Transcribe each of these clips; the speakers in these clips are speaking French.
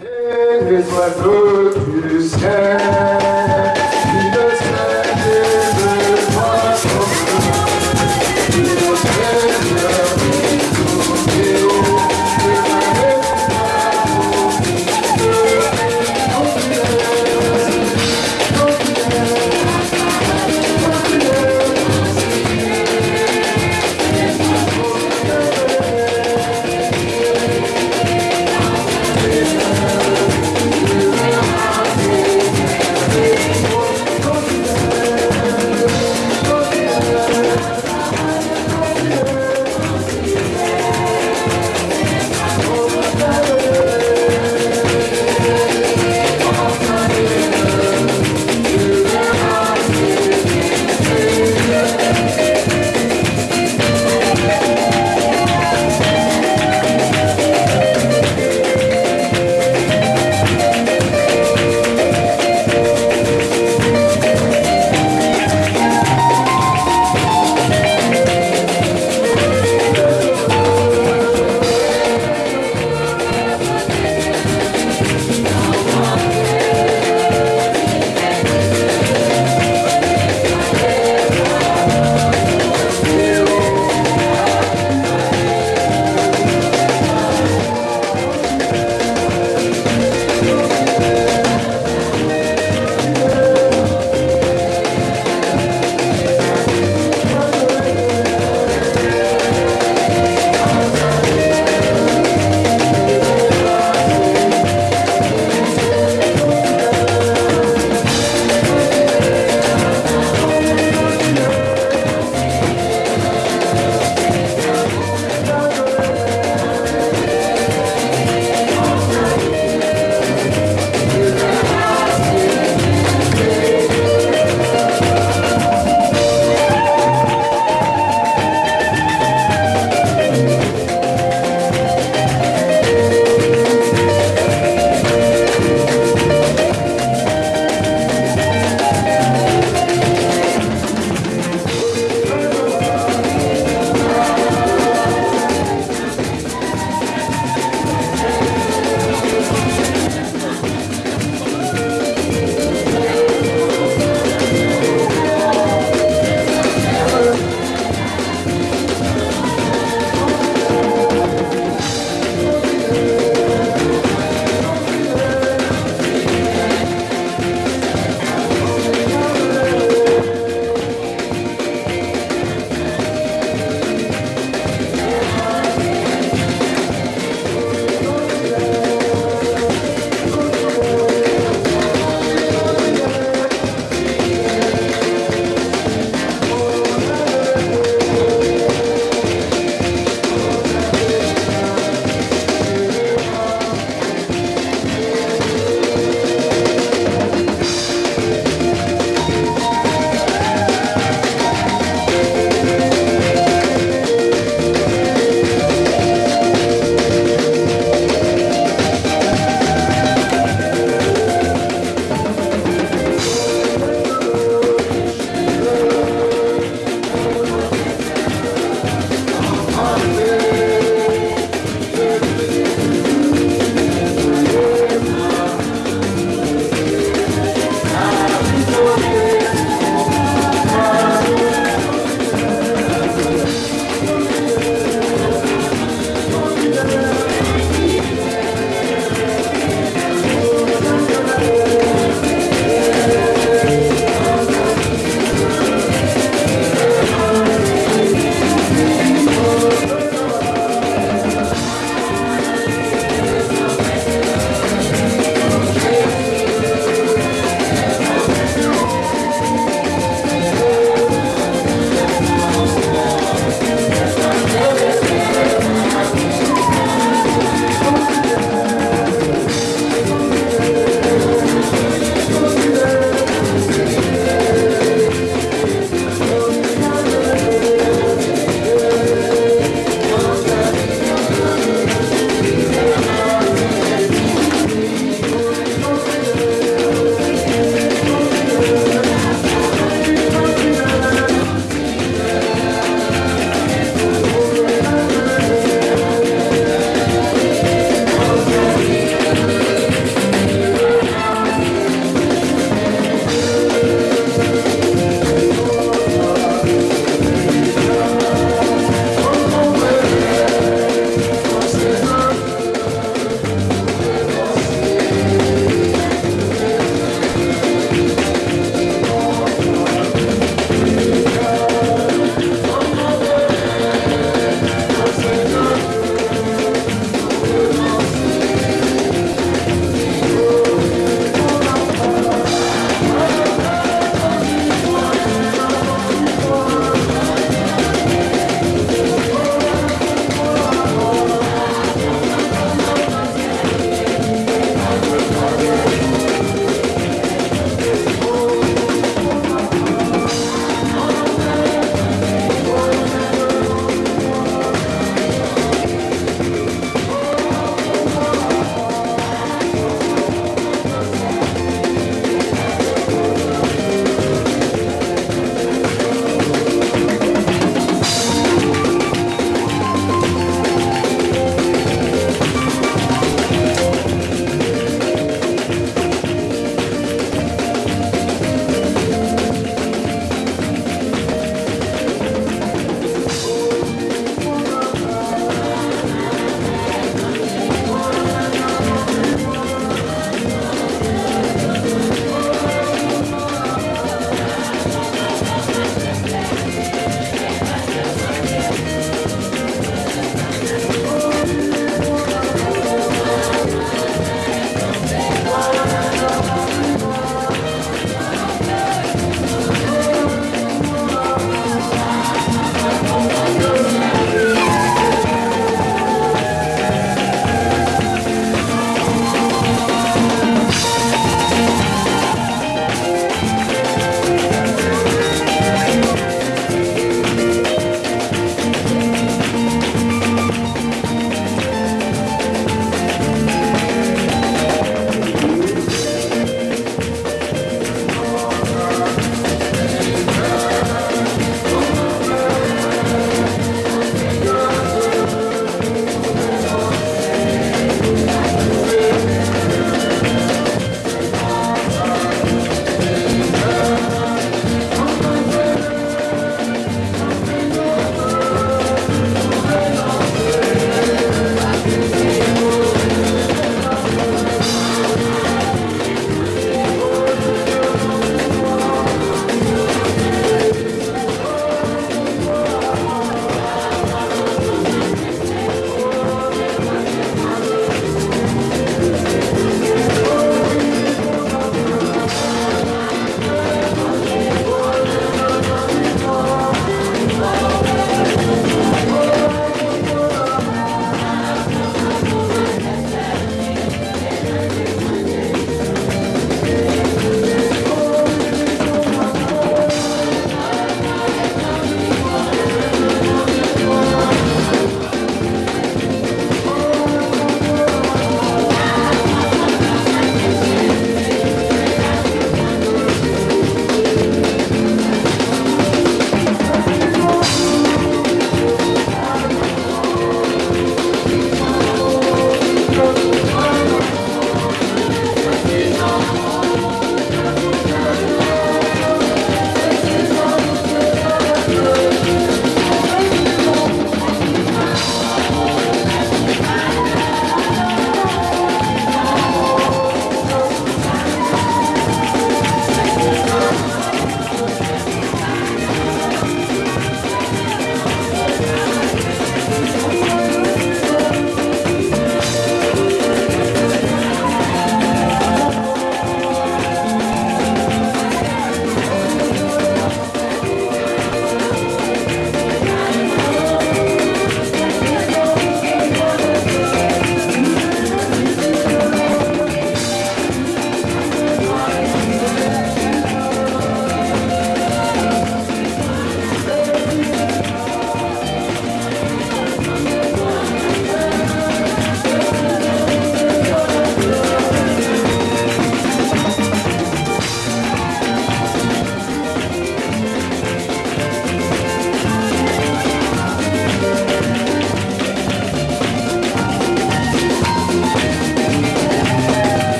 les oiseaux du ciel, qui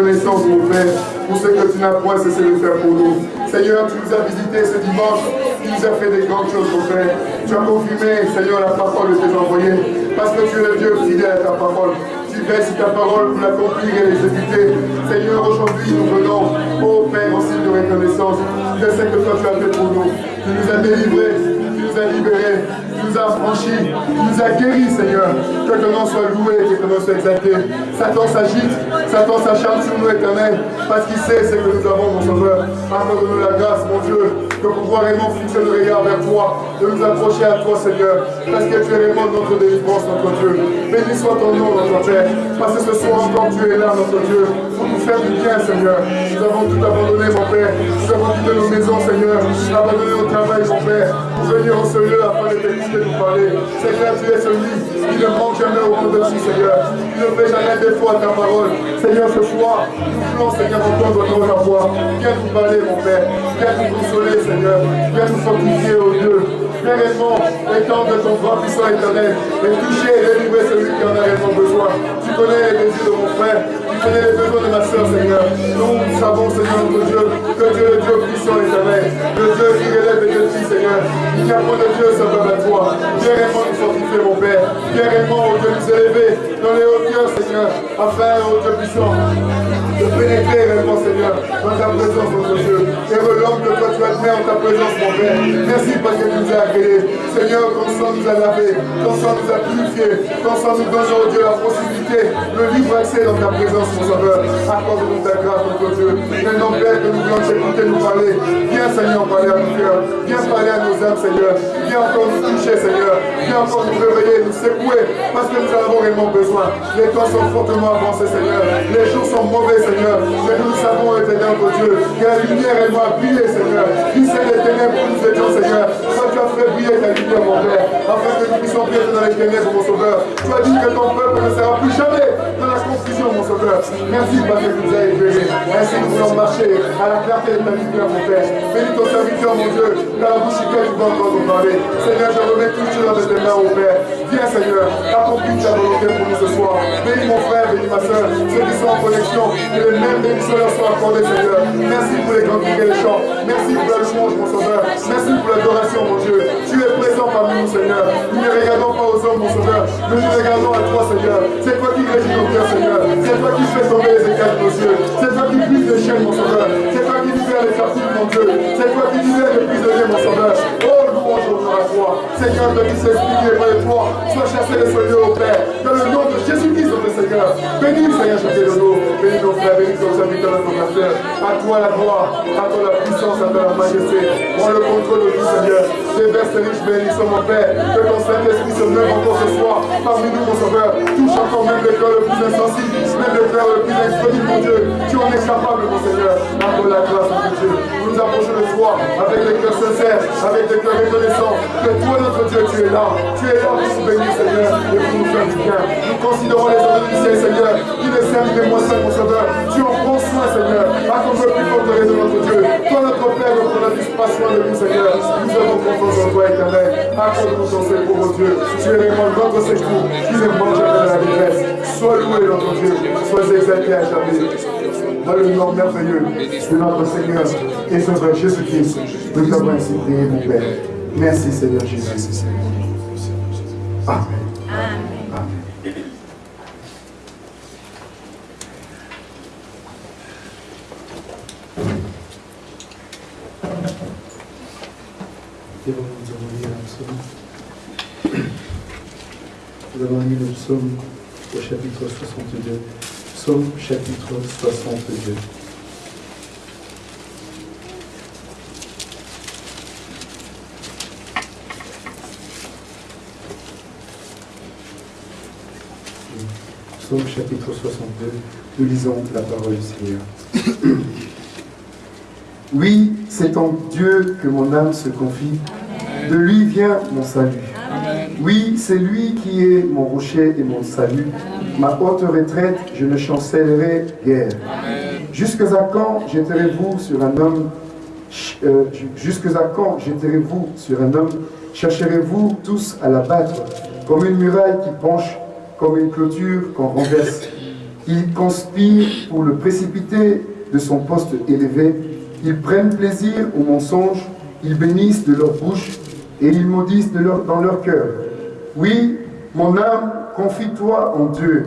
reconnaissance, mon Père, pour ce que tu n'as point cessé de faire pour nous. Seigneur, tu nous as visités ce dimanche, tu nous as fait des grandes choses, mon Père. Tu as confirmé, Seigneur, la parole de tes envoyés, parce que tu es le Dieu fidèle à ta parole. Tu veilles ta parole pour l'accomplir et l'exécuter. Seigneur, aujourd'hui, nous venons, ô Père, en signe de reconnaissance de ce que toi tu as fait pour nous. Tu nous as délivrés, tu nous as libérés, nous a franchis, nous a guéris, Seigneur. Que ton nom soit loué, que ton nom soit exalté. Satan s'agite, Satan s'acharne sur nous, éternel, parce qu'il sait ce que nous avons, mon Sauveur. Accorde-nous la grâce, mon Dieu, de pouvoir réellement fixer le regard vers toi, de nous approcher à toi, Seigneur, parce que tu es réellement notre délivrance, notre Dieu. Béni soit ton nom, notre Père, parce que ce soir encore tu es là, notre Dieu, pour nous faire du bien, Seigneur. Nous avons tout abandonné, mon Père. Nous avons quitté nos maisons, Seigneur, abandonné au travail, mon Père, pour venir en ce lieu afin de t'écouter nous parler. Seigneur, tu es celui qui ne manque jamais au monde de Seigneur. Tu ne fais jamais défaut à ta parole. Seigneur, ce soir, nous voulons, Seigneur, entendre notre voix. Viens nous parler, mon Père. Viens nous consoler, Seigneur. Viens nous fortifier, au Dieu. Viens réellement étendre ton bras puissant éternel et toucher et délivrer celui qui en a réellement besoin. Tu connais les désirs de mon frère. Besoins de ma soeur, Seigneur. Nous savons, Seigneur, notre Dieu, que tu es le Dieu puissant éternel. Le Dieu qui relève les défis, Seigneur. Il n'y a pas de Dieu semblable à toi. Viens réellement nous fortifier, mon Père. Viens réellement, au Dieu, nous élever dans les hauteurs, Seigneur, afin, au Dieu puissant, de pénétrer réellement, Seigneur, dans ta présence, notre Dieu. Et l'homme que toi tu as mis en ta présence, mon Père. Merci parce que tu nous as agréés. Seigneur, ton sang nous a lavé, ton sang nous a purifié, ton sang nous donne, oh Dieu, la possibilité, le libre accès dans ta présence, mon Sauveur. Accorde-nous ta grâce, notre Dieu. Maintenant, Père, que nous voulons t'écouter, nous parler. Viens, Seigneur, parler à nos cœurs. Viens parler à nos âmes, Seigneur. Viens encore nous toucher, Seigneur. Viens encore nous réveiller, nous secouer, parce que nous en avons réellement besoin. Les temps sont fortement avancés, Seigneur. Les jours sont mauvais, Seigneur. Mais nous savons, éternel, notre Dieu, que la lumière, elle doit briller, Seigneur. Qui c'est les ténèbres nous étions, Seigneur? Toi, tu as fait briller ta lumière, mon Père, afin que nous puissions briller dans les ténèbres, mon Sauveur. Tu as dit que ton peuple ne sera plus jamais dans la confusion, mon Sauveur. Merci, parce que tu nous as éclairés. Ainsi, nous voulons marcher à la clarté de ta lumière, mon Père. Bénis ton serviteur, mon Dieu, dans la bouche duquel tu dois encore nous parler. Seigneur, je remets tout dans tes mains, mon Père. Viens, Seigneur, accomplis ta volonté pour nous ce soir. Bénis mon frère, bénis ma soeur, ceux qui sont en connexion, que les mêmes bénissions leur soient accordées, Seigneur. Merci pour les grands et les chants. Merci pour la louange, mon Sauveur. Merci pour l'adoration, mon Dieu. Tu parmi nous, Seigneur. Nous ne regardons pas aux hommes, mon Sauveur. Nous nous regardons à toi, Seigneur. C'est toi qui régis nos cœurs, Seigneur. C'est toi qui fais tomber les écailles de nos yeux. C'est toi qui brises les chaînes, mon Sauveur. C'est toi qui libères les captifs, mon Dieu. C'est toi qui libères les prisonniers, mon Sauveur. Oh, louange à toi. Seigneur, de qui s'explique les de toi. Sois chassé les soigneux au Père. Le nom de Jésus-Christ, notre Seigneur. Bénis, Seigneur, chacun de nous. Bénis nos frères, bénis nos serviteurs, nos pasteurs. À toi la gloire, à toi la puissance, à toi la majesté. Prends le contrôle de tout, Seigneur. Déverse les riches bénissons, mon Père. Que ton Saint-Esprit se lève encore ce soir parmi nous, mon Sauveur. Touche encore même le cœur le plus insensible, même le cœur le plus inexpédible, mon Dieu. Tu en es capable, mon Seigneur. À toi la grâce, mon Dieu. Nous nous approchons de toi avec des cœurs sincères, avec des cœurs reconnaissants. Que toi, notre Dieu, tu es là. Tu es là pour nous bénir, Seigneur, et pour nous faire du bien. Nous considérons les ciel, Seigneur, qui ne servent que moi seul, mon Sauveur. Tu en prends soin, Seigneur, qu'on peut plus forterer de notre Dieu. Toi, notre Père, notre Dieu, pas soin de nous, Seigneur. Nous avons confiance en toi, éternel. Accorde-nous ton secours, mon Dieu. Tu es vraiment notre secours, qui ne mange jamais de la détresse. Sois loué, notre Dieu. Sois exalté à jamais. Dans le nom merveilleux de notre Seigneur et Sauveur Jésus-Christ, nous t'avons ainsi prié, mon Père. Merci, Seigneur Jésus. Amen. nous avons lu un psaume. Nous avons lu le psaume au chapitre 62. Psaume chapitre 62. Psaume chapitre 62, nous lisons la parole du Seigneur. Oui, c'est en Dieu que mon âme se confie. De lui vient mon salut. Oui, c'est lui qui est mon rocher et mon salut. Ma haute retraite, je ne chancellerai guère. Jusque à quand jetterez-vous sur un homme euh, quand jetterez-vous sur un homme Chercherez-vous tous à l'abattre comme une muraille qui penche, comme une clôture qu'on renverse. Ils conspirent pour le précipiter de son poste élevé. Ils prennent plaisir au mensonge, ils bénissent de leur bouche et ils maudissent de leur, dans leur cœur. Oui, mon âme, confie-toi en Dieu,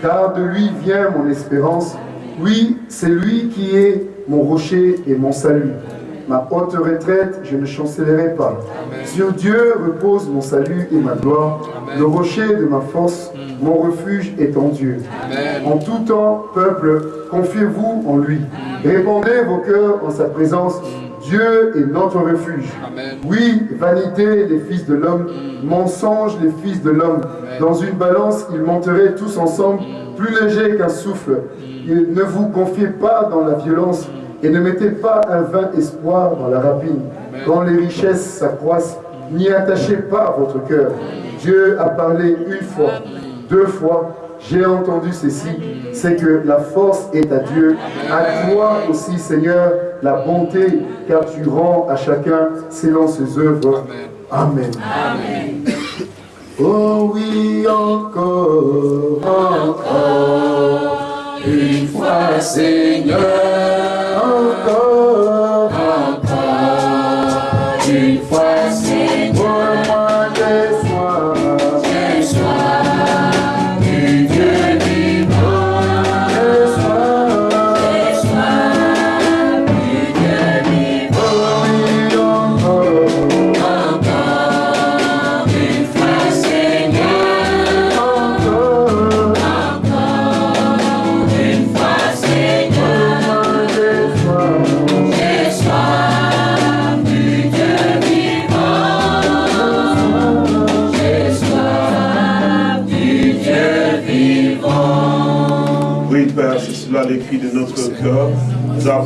car de lui vient mon espérance. Oui, c'est lui qui est mon rocher et mon salut. Ma haute retraite, je ne chancellerai pas. Sur Dieu repose mon salut et ma gloire. Le rocher de ma force, mm. mon refuge est en Dieu. En tout temps, peuple, confiez-vous en lui. Mm. Répondez vos cœurs en sa présence. Mm. Dieu est notre refuge. Oui, vanité, les fils de l'homme, mensonge, les fils de l'homme. Dans une balance, ils monteraient tous ensemble, plus légers qu'un souffle. ne vous confiez pas dans la violence, et ne mettez pas un vain espoir dans la rapine. Quand les richesses s'accroissent, n'y attachez pas votre cœur. Dieu a parlé une fois, deux fois, j'ai entendu ceci, c'est que la force est à Dieu. À toi aussi, Seigneur, la bonté, car tu rends à chacun selon ses œuvres. Amen. Oh oui, encore, encore, une fois, Seigneur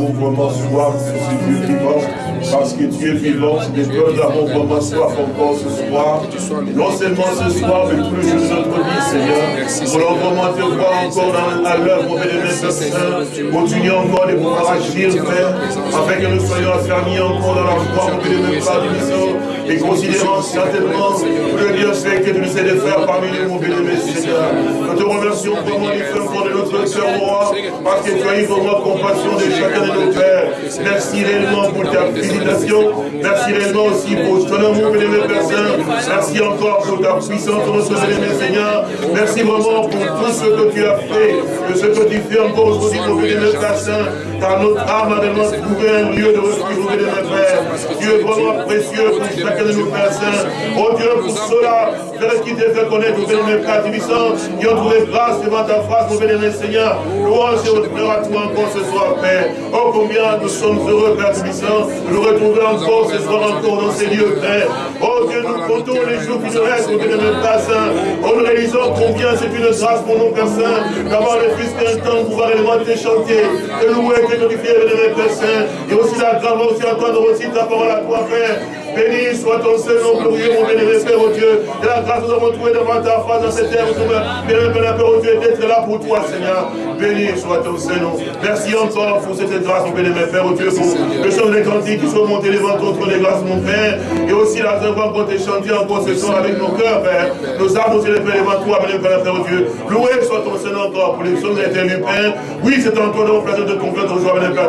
Nous parce que Dieu vivant, que nous avons vraiment soif encore ce soir. Non seulement ce soir, mais tous les jours de notre vie, Seigneur. Nous voulons vraiment te voir encore dans, à l'œuvre, mon bénémoine Saint. Continuer encore de pouvoir agir, Père, afin que nous soyons affermis encore dans la foi, mon Père du et considérant certainement que Dieu sait que tu nous sais de faire parmi nous, mon bénémoine Seigneur. Nous te remercions vraiment du fond de notre cœur, roi, parce que tu as eu vraiment compassion de chacun de nos pères. Merci réellement pour ta Merci réellement aussi pour ton amour, bénémoine Père Saint. Merci encore pour ta puissance, notre bénémoine Seigneur. Merci vraiment pour tout ce que tu as fait, et ce que tu fais encore aujourd'hui, mon bénémoine Père. Car notre âme a vraiment trouvé un lieu de refuge, mon bénémoine Père. Dieu est vraiment précieux pour chacun de nous, Père Saint. Oh Dieu, pour cela, Père, qui t'a fait connaître, mon bénémoine Père Tibissant, qui ont trouvé grâce devant ta face, mon bénémoine Seigneur. Louange et honneur à toi encore ce soir, Père. Oh, combien nous sommes heureux, Père Tibissant, de nous retrouver encore ce soir, encore dans ces lieux, Père. Oh Dieu, nous comptons les jours qui nous restent, mon bénémoine Père Saint. Oh, nous réalisons combien c'est une grâce pour nous, Père Saint, d'avoir le fils qu'un temps pouvoir élément te chanter, te louer, Père Saint. Et aussi la grâce aussi à toi aussi ta parole à toi, Père. Béni soit ton Seigneur glorieux, mon bénévole Père, au Dieu. Et la grâce nous avons trouvé devant ta face dans cette terre, bénévole Père, au Dieu, d'être là pour toi, Seigneur. Béni soit ton Seigneur. Merci encore pour cette grâce, mon bénévole Père, au Dieu, pour le chant des qui sont montés devant ton trône des grâces, mon Père. Et aussi la œuvre qu'on t'a chanté encore ce soir avec nos cœurs, Père. Nos âmes aussi les devant toi, bénévole Père, au Dieu. Loué soit ton Seigneur encore pour les choses été Père. Oui, c'est en toi, nous plaisir de confiance aujourd'hui, bénévole Père,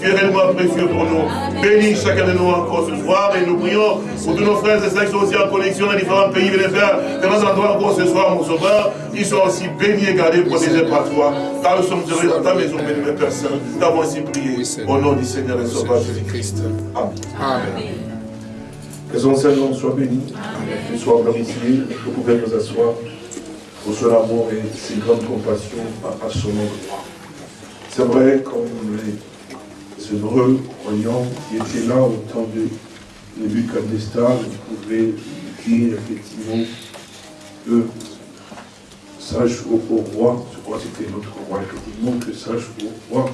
tu es réellement précieux pour nous. Bénis chacun de nous encore ce soir nous prions pour tous nos frères et sœurs qui sont aussi en connexion dans différents pays, les frères, dans endroits encore ce soir, mon sauveur, ils sont aussi bénis et gardés, protégés par toi. Car nous sommes heureux dans ta maison, béni, mes personnes. Nous avons ainsi prié au nom du Seigneur et Sauveur Jésus-Christ. Amen. Amen. Que son Seigneur soit béni, qu'il soit glorifié, vous pouvez nous asseoir pour son amour et ses grandes compassions à, son nom. C'est vrai, comme les heureux croyants qui étaient là au temps de Nebuchadnezzar pouvait dire effectivement que sache au, roi, je crois que c'était notre roi, effectivement, que sache au roi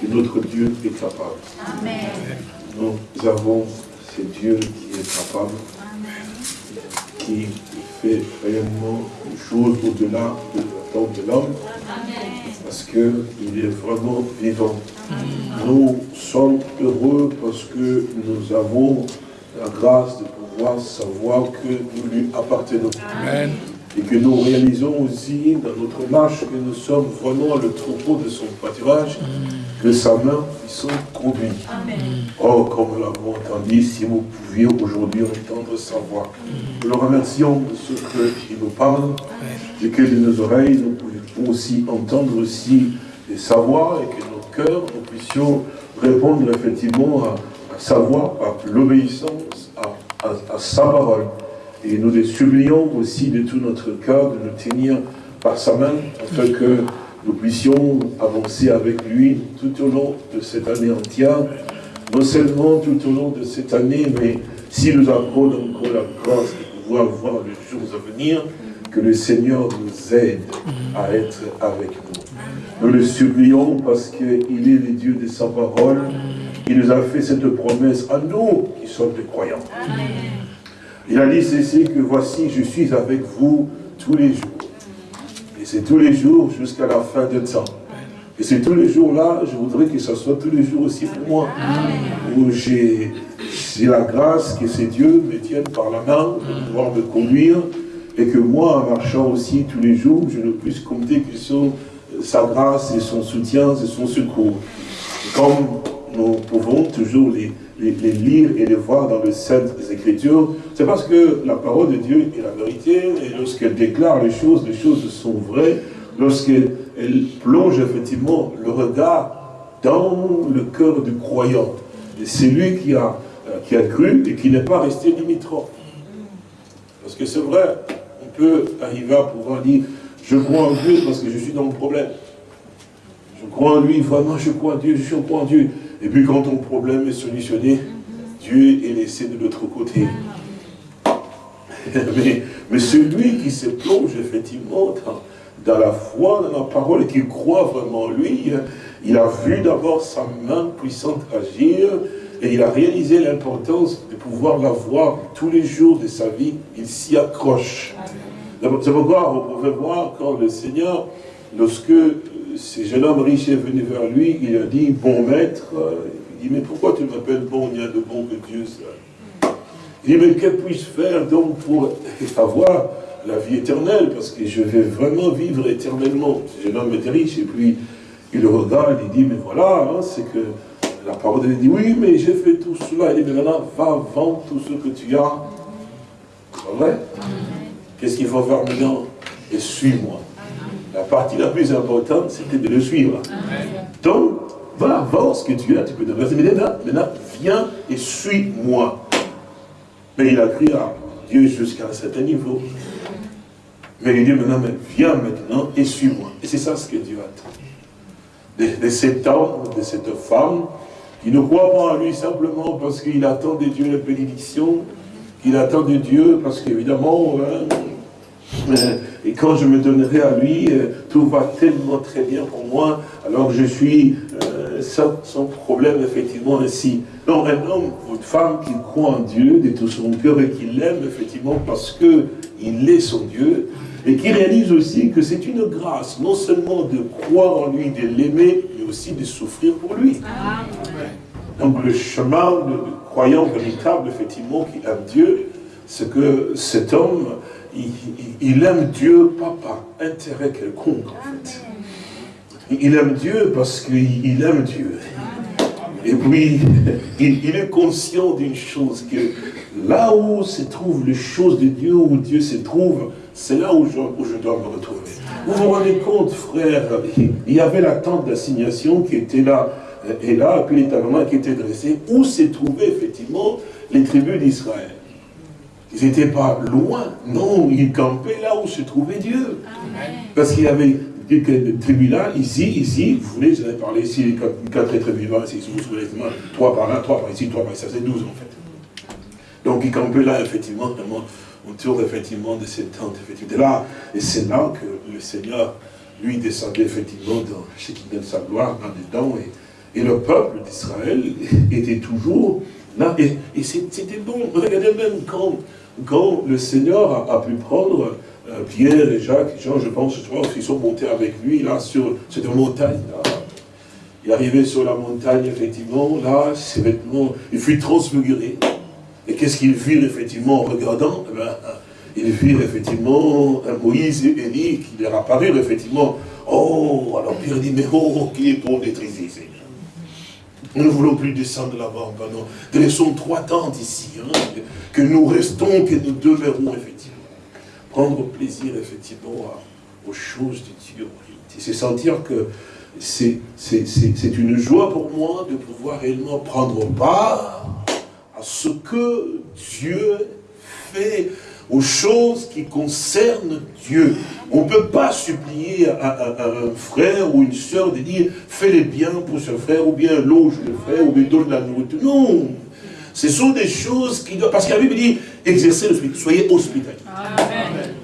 que notre Dieu est capable. Amen. Nous avons ce Dieu qui est capable, qui fait réellement une chose au-delà de de l'homme, parce qu'il est vraiment vivant. Nous sommes heureux parce que nous avons la grâce de doit savoir que nous lui appartenons. Et que nous réalisons aussi dans notre marche que nous sommes vraiment le troupeau de son pâturage, mm. que sa main sont conduit. Oh, comme nous l'avons entendu, si vous pouviez aujourd'hui entendre sa voix. Mm. Nous le remercions de ce qu'il nous parle, et que de nos oreilles, nous pouvons aussi entendre aussi sa voix, et que nos cœurs, nous puissions répondre effectivement à, sa voix, à l'obéissance à, sa parole. Et nous les supplions aussi de tout notre cœur de nous tenir par sa main, afin que nous puissions avancer avec lui tout au long de cette année entière, non seulement tout au long de cette année, mais si nous avons encore la grâce de pouvoir voir les jours à venir, que le Seigneur nous aide à être avec nous. Nous le supplions parce qu'il est le Dieu de sa parole. Il nous a fait cette promesse à nous qui sommes des croyants. Il a dit ceci que voici, je suis avec vous tous les jours. Et c'est tous les jours jusqu'à la fin de temps. Et c'est tous les jours-là, je voudrais que ce soit tous les jours aussi pour moi. Où j'ai la grâce que ces dieux me tiennent par la main pour pouvoir me conduire. Et que moi, en marchant aussi tous les jours, je ne puisse compter que sur sa grâce et son soutien et son secours. Comme nous pouvons toujours les, lire et les voir dans les Saintes Écritures, c'est parce que la parole de Dieu est la vérité, et lorsqu'elle déclare les choses, les choses sont vraies, lorsqu'elle plonge effectivement le regard dans le cœur du croyant. C'est lui qui a, euh, qui a cru et qui n'est pas resté limitrophe. Parce que c'est vrai, on peut arriver à pouvoir dire, je crois en Dieu parce que je suis dans le problème. Je crois en lui, vraiment je crois en Dieu, je crois en Dieu. Et puis quand ton problème est solutionné, Dieu est laissé de l'autre côté. mais, celui qui se plonge effectivement dans, la foi, dans la parole, et qui croit vraiment en lui, il a vu d'abord sa main puissante agir, et il a réalisé l'importance de pouvoir la voir tous les jours de sa vie, il s'y accroche. C'est pourquoi vous pouvez voir quand le Seigneur, lorsque ce jeune homme riche est venu vers lui, il a dit, bon maître, il dit, mais pourquoi tu m'appelles bon, il n'y a de bon que Dieu seul Il dit, mais que puis-je faire donc pour avoir la vie éternelle? Parce que je vais vraiment vivre éternellement. Ce jeune homme était riche, et puis il regarde, il dit, mais voilà, hein, c'est que la parole de Dieu dit, oui, mais j'ai fait tout cela. Il dit, mais maintenant, va vendre tout ce que tu as. Qu'est-ce qu'il faut faire maintenant? Et suis-moi. La partie la plus importante, c'était de le suivre. Donc, va voir ce que tu as, tu peux devenir. Mais maintenant, maintenant, viens et suis-moi. Mais il a crié à Dieu jusqu'à un certain niveau. Mais il dit maintenant, mais viens maintenant et suis-moi. Et c'est ça ce que Dieu attend. De, de, cet homme, de cette femme, qui ne croit pas en lui simplement parce qu'il attend de Dieu la bénédiction, qu'il attend de Dieu parce qu'évidemment, hein, et quand je me donnerai à lui, euh, tout va tellement très bien pour moi, alors que je suis euh, sans, problème, effectivement, ainsi. Non, un homme ou une femme qui croit en Dieu de tout son cœur et qui l'aime, effectivement, parce qu'il est son Dieu, et qui réalise aussi que c'est une grâce, non seulement de croire en lui, de l'aimer, mais aussi de souffrir pour lui. Donc le chemin de, croyant véritable, effectivement, qui aime Dieu, c'est que cet homme il, aime Dieu pas par intérêt quelconque, en fait. Il aime Dieu parce qu'il aime Dieu. Et puis, il, est conscient d'une chose, que là où se trouvent les choses de Dieu, où Dieu se trouve, c'est là où je, dois me retrouver. Vous vous rendez compte, frère, il y avait la tente d'assignation qui était là, et là, puis l'établement qui était dressé, où se trouvaient effectivement les tribus d'Israël? Ils n'étaient pas loin. Non, ils campaient là où se trouvait Dieu. Parce qu'il y avait des tribus là, ici, ici, vous voulez, j'en ai parlé ici, quatre tribus là, ici, vous souvenez, trois par là, trois par ici, trois par ici, ça c'est douze en fait. Donc ils campaient là, effectivement, autour effectivement de cette tente, effectivement. Là, et c'est là que le Seigneur, lui, descendait effectivement dans ce qui donne sa gloire, là-dedans, et, et le peuple d'Israël était toujours là, et, et c'était bon. Regardez même quand quand le Seigneur a, pu prendre euh, Pierre et Jacques, Jean, je pense, je pense qu'ils sont montés avec lui, là, sur cette montagne, là. Il est arrivé sur la montagne, effectivement, là, ses vêtements, il fut transfiguré. Et qu'est-ce qu'ils virent effectivement en regardant? Eh ben, Ils virent effectivement un Moïse et Élie qui leur apparurent effectivement. Oh, alors Pierre dit, mais oh, qui est pour d'être ici, Nous ne voulons plus descendre là-bas, pardon. Dressons trois tentes ici, hein, que nous restons, que nous demeurons effectivement. Prendre plaisir effectivement aux choses de Dieu. C'est sentir que c'est une joie pour moi de pouvoir réellement prendre part à ce que Dieu fait, aux choses qui concernent Dieu. On ne peut pas supplier à, un frère ou une soeur de dire fais les biens pour ce frère, ou bien loge le frère, ou bien donne la nourriture. Non Ce sont des choses qui doivent. Parce que la Bible dit exercez le soyez hospitaliers. Amen.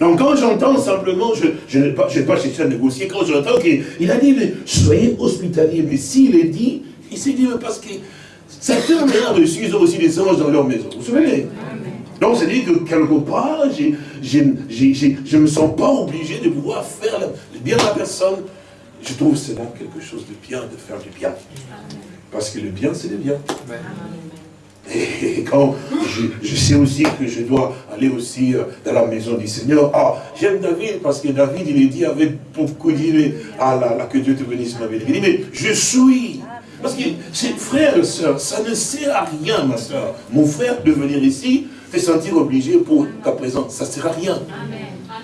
Donc quand j'entends simplement, je, n'ai pas, pas cherché à négocier, quand j'entends qu'il a dit, soyez hospitaliers, mais s'il est dit, il s'est dit, parce que certains ont reçu, ils ont aussi des anges dans leur maison. Vous vous souvenez? Donc, c'est dit que quelque part, je ne me sens pas obligé de pouvoir faire le bien à la personne. Je trouve cela quelque chose de bien, de faire du bien. Parce que le bien, c'est le bien. Et quand je, sais aussi que je dois aller aussi euh, dans la maison du Seigneur, ah, j'aime David parce que David, il est dit avec beaucoup d'idées, ah là, là, que Dieu te bénisse ma vie. Il dit, mais je suis. Parce que, frère et soeur, ça ne sert à rien, ma soeur. Mon frère, de venir ici, te sentir obligé pour ta présence, ça ne sert à rien.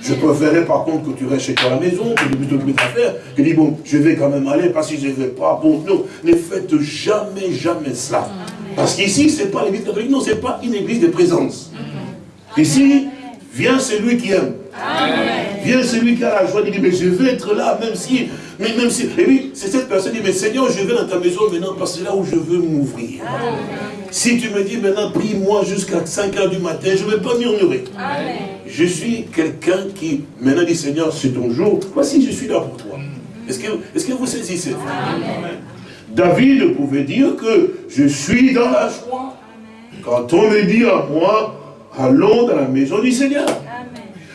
Je préférerais par contre que tu restes chez toi à la maison, que tu t'occuper de affaires, que tu dis, bon, je vais quand même aller, parce que je ne vais pas. Bon, non, ne faites jamais, jamais cela. Parce qu'ici, ce n'est pas l'église catholique, non, ce n'est pas une église de présence. Ici, vient celui qui aime. Vient celui qui a la joie, il dit, mais je veux être là, même si, mais même si, et oui, c'est cette personne qui dit, mais Seigneur, je vais dans ta maison maintenant, parce que c'est là où je veux m'ouvrir. Si tu me dis maintenant, prie-moi jusqu'à 5 heures du matin, je ne vais pas murmurer. Je suis quelqu'un qui, maintenant dit, Seigneur, c'est ton jour, voici, je suis là pour toi. Est-ce que, est que vous saisissez Amen. David pouvait dire que je suis dans la joie. Quand on me dit à moi, allons dans la maison du Seigneur.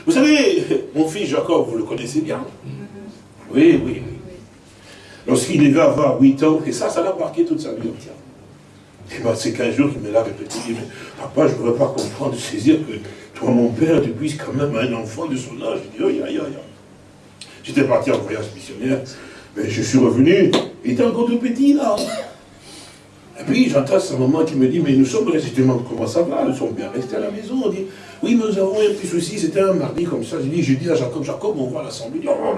Vous savez, mon fils Jacob, vous le connaissez bien. Oui, oui, oui. Lorsqu'il devait avoir 8 ans, et ça, ça l'a marqué toute sa vie entière. Et ben, c'est qu'un jour qu'il me l'a répété, il dit, mais papa, je ne voudrais pas comprendre, saisir que toi, mon père, tu puisses quand même un enfant de son âge. Je dis, oh. J'étais parti en voyage missionnaire, mais je suis revenu, il était encore tout petit là. Et puis j'entends ce moment qui me dit, mais nous sommes restés, comment ça va Nous sommes bien restés à la maison. Oui, nous avons un petit souci, c'était un mardi comme ça. J'ai dit, je dis à Jacob, Jacob, on à l'assemblée. Oh,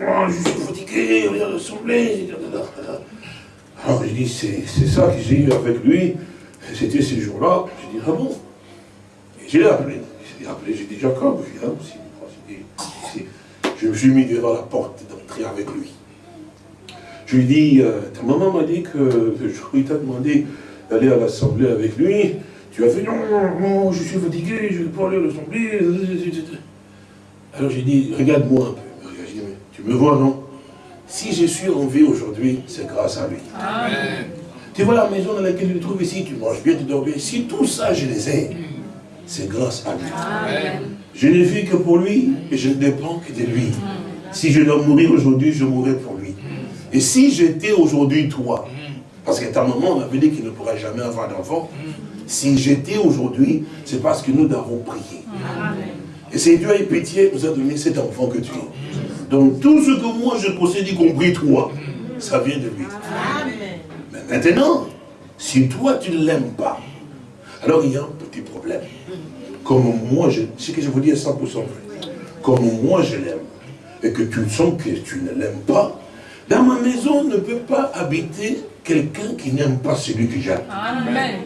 non, je suis fatigué, on vient à l'assemblée. Alors j'ai dit, c'est ça que j'ai eu avec lui. C'était ces jours-là. J'ai dit, ah bon? Et je appelé. J'ai appelé, j'ai dit, Jacob, viens aussi. Je me suis mis devant la porte d'entrée avec lui. Je lui dis, euh, ta maman m'a dit que je t'a demandé d'aller à l'assemblée avec lui. Tu as fait, non, non, je suis fatigué, je ne vais pas aller à l'assemblée. Alors j'ai dit, regarde-moi un peu. tu me vois, non? Si je suis en vie aujourd'hui, c'est grâce à lui. Amen. Tu vois la maison dans laquelle tu te trouves ici, tu manges bien, tu dors bien. Si tout ça, je les ai, c'est grâce à lui. Amen. Je ne vis que pour lui et je ne dépends que de lui. Si je dois mourir aujourd'hui, je mourrai pour lui. Et si j'étais aujourd'hui toi, parce qu'à ta maman, on avait dit qu'il ne pourrait jamais avoir d'enfant, si j'étais aujourd'hui, c'est parce que nous avons prié. Et c'est Dieu a eu pitié, nous a donné cet enfant que tu es. Donc tout ce que moi je possède, y compris toi, ça vient de lui. Mais maintenant, si toi tu ne l'aimes pas, alors il y a un petit problème. Comme moi, je, ce que je vous dis est 100% vrai. Comme moi je l'aime, et que tu sens que tu ne l'aimes pas, dans ma maison ne peut pas habiter quelqu'un qui n'aime pas celui que j'aime. Amen.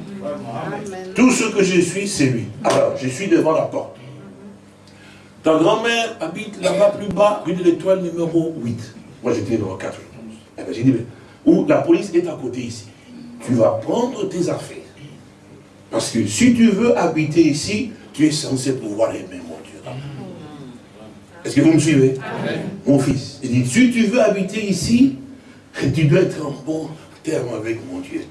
Tout ce que je suis, c'est lui. Alors, je suis devant la porte. Ta grand-mère habite là-bas plus bas, rue de l'étoile numéro 8. Moi, j'étais numéro 4. Eh ben, j'ai dit, mais, où la police est à côté ici. Tu vas prendre tes affaires. Parce que si tu veux habiter ici, tu es censé pouvoir aimer mon Dieu. Est-ce que vous me suivez? Mon fils, il dit, si tu veux habiter ici, tu dois être en bon terme avec mon Dieu.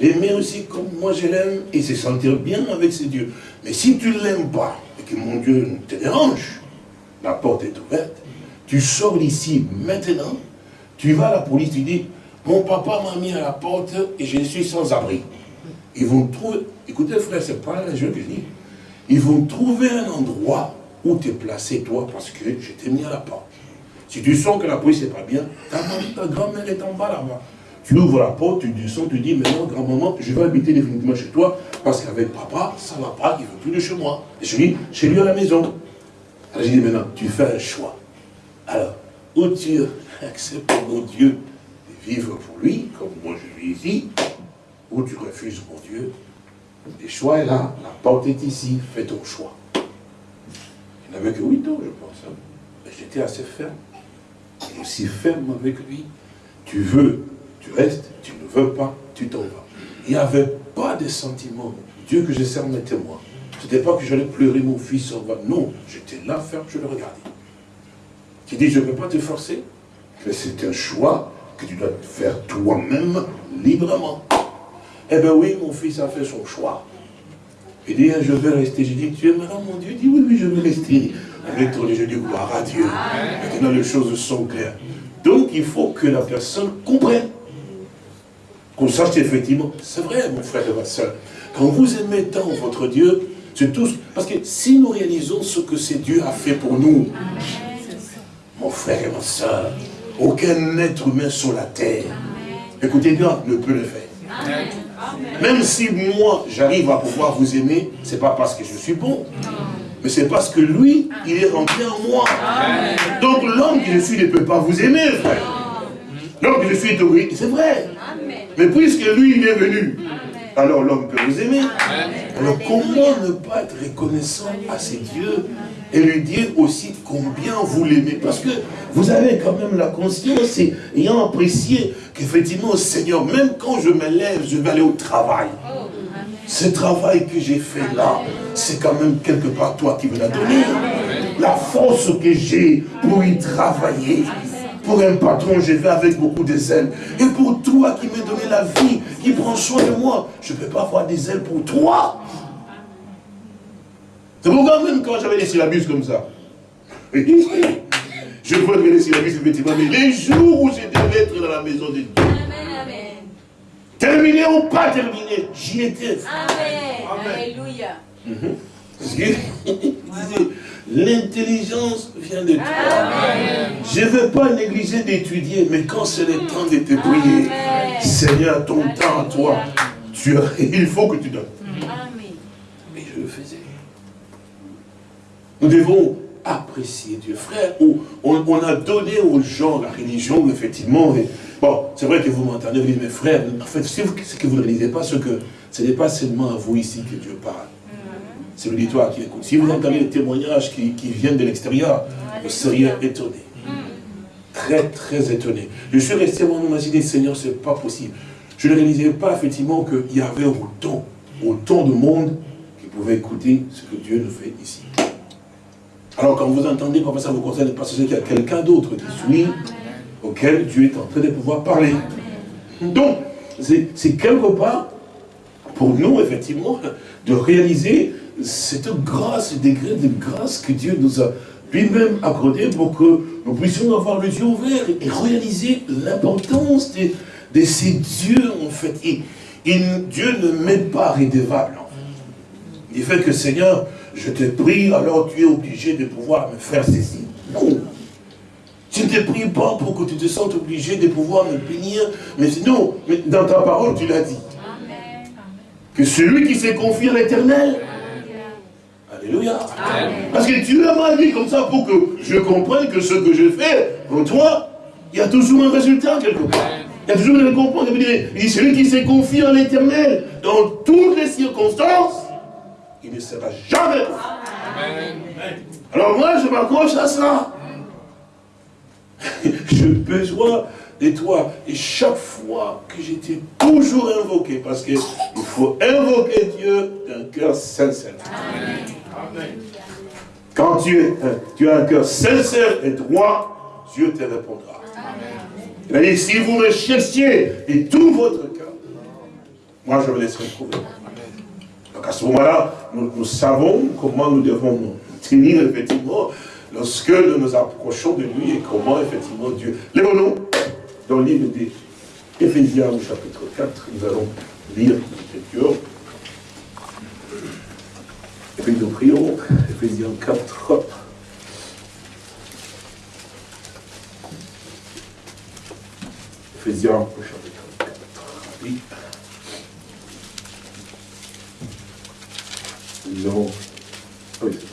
L'aimer aussi comme moi je l'aime et se sentir bien avec ce Dieu. Mais si tu ne l'aimes pas et que mon Dieu te dérange, la porte est ouverte, tu sors d'ici maintenant, tu vas à la police, tu dis, mon papa m'a mis à la porte et je suis sans abri. ils vont trouver, écoutez frère, c'est pas un jeu que je dis, ils vont trouver un endroit où te placer toi parce que je t'ai mis à la porte. Si tu sens que la police n'est pas bien, ta, ta grand-mère est en bas là-bas. Tu ouvres la porte, tu descends, tu dis, maintenant, grand-maman, je vais habiter définitivement chez toi, parce qu'avec papa, ça ne va pas, il veut plus de chez moi. Et je dis, chez lui à la maison. Alors je dis, maintenant, tu fais un choix. Alors, ou tu acceptes, mon Dieu, de vivre pour lui, comme moi je ai dit, ou tu refuses, mon Dieu. Le choix est là, la porte est ici, fais ton choix. Il n'avait que 8 ans, je pense. Hein. J'étais assez ferme. Et aussi ferme avec lui. Tu veux, tu restes, tu ne veux pas, tu t'en vas. Il n'y avait pas de sentiment. Dieu que je sers mes témoins. Ce n'était pas que j'allais pleurer mon fils en bas. Non, j'étais là ferme, je le regardais. Tu dis, je ne peux pas te forcer. Mais c'est un choix que tu dois faire toi-même librement. Eh bien oui, mon fils a fait son choix. Il dit, je vais rester. Je dis, tu aimeras mon Dieu? Il dit, oui, oui, je vais rester. Avec ton je dis, gloire à Dieu. Maintenant, les choses sont claires. Donc, il faut que la personne comprenne. Qu'on sache effectivement, c'est vrai, mon frère et ma soeur. Quand vous aimez tant votre Dieu, c'est tout. Parce que si nous réalisons ce que c'est Dieu a fait pour nous, mon frère et ma soeur, aucun être humain sur la terre, écoutez bien, ne peut le faire. Même si moi, j'arrive à pouvoir vous aimer, ce n'est pas parce que je suis bon. Mais c'est parce que lui, il est rentré en moi. Donc l'homme que je suis ne peut pas vous aimer, frère. L'homme que je suis est c'est vrai. Mais puisque lui, il est venu, alors l'homme peut vous aimer. Alors comment ne pas être reconnaissant à ces dieux et lui dire aussi combien vous l'aimez? Parce que vous avez quand même la conscience et ayant apprécié qu'effectivement, Seigneur, même quand je me lève, je vais aller au travail. Ce travail que j'ai fait là, c'est quand même quelque part toi qui me l'as donné. La force que j'ai pour y travailler. Pour un patron, je vais avec beaucoup de zèle. Et pour toi qui m'as donné la vie, qui prend soin de moi, je ne peux pas avoir des ailes pour toi. C'est pourquoi même quand j'avais des syllabus comme ça, je vois les syllabus effectivement, mais les jours où je devais être dans la maison de Dieu, terminé ou pas terminé, j'y étais. Amen. Alléluia. Mhm. L'intelligence vient de toi. Je ne veux pas négliger d'étudier, mais quand c'est le temps de te prier, Seigneur, ton temps à toi, tu, il faut que tu donnes. Mais je le faisais. Nous devons apprécier Dieu. Frère, on, a donné aux gens la religion, effectivement. bon, c'est vrai que vous m'entendez, vous dites, mais frère, en fait, ce que vous ne réalisez pas, c'est que ce n'est pas seulement à vous ici que Dieu parle. C'est l'auditoire qui écoute. Si vous entendez les témoignages qui, viennent de l'extérieur, vous seriez étonné. Très, très étonné. Je suis resté mon imaginé, Seigneur, ce n'est pas possible. Je ne réalisais pas effectivement qu'il y avait autant, autant de monde qui pouvait écouter ce que Dieu nous fait ici. Alors quand vous entendez, comme ça vous concerne, parce qu'il y a quelqu'un d'autre qui suit, auquel Dieu est en train de pouvoir parler. Donc, c'est quelque part, pour nous, effectivement, de réaliser cette grâce, ce degré de grâce que Dieu nous a lui-même accordé pour que nous puissions avoir les yeux ouverts et réaliser l'importance de, ces dieux, en fait. Et, Dieu ne met pas rédévable. Il fait que, Seigneur, je te prie, alors tu es obligé de pouvoir me faire ceci. Non. Tu ne te prie pas pour que tu te sentes obligé de pouvoir me bénir. Mais non, mais dans ta parole, tu l'as dit. Que celui qui s'est confié à l'éternel. Alléluia. Parce que tu m'as dit comme ça pour que je comprenne que ce que je fais pour toi, il y a toujours un résultat quelque part. Il y a toujours une récompense. Il dit, celui qui s'est confié à l'éternel dans toutes les circonstances, il ne sera jamais. Alors moi, je m'accroche à ça. J'ai besoin de toi. Et chaque fois que j'étais toujours invoqué, parce qu'il faut invoquer Dieu d'un cœur sincère. Quand tu, tu as un cœur sincère et droit, Dieu te répondra. Il dit, si vous me cherchiez de tout votre cœur, moi je vous laisserai trouver. Donc à ce moment-là, nous, savons comment nous devons nous tenir effectivement lorsque nous nous approchons de lui et comment effectivement Dieu... Lève-nous dans le livre des Éphésiens au chapitre 4, nous allons lire l'écriture. Et puis nous prions, Ephésiens 4. Ephésiens chapitre 4. Oui. Non. Ah. Oui.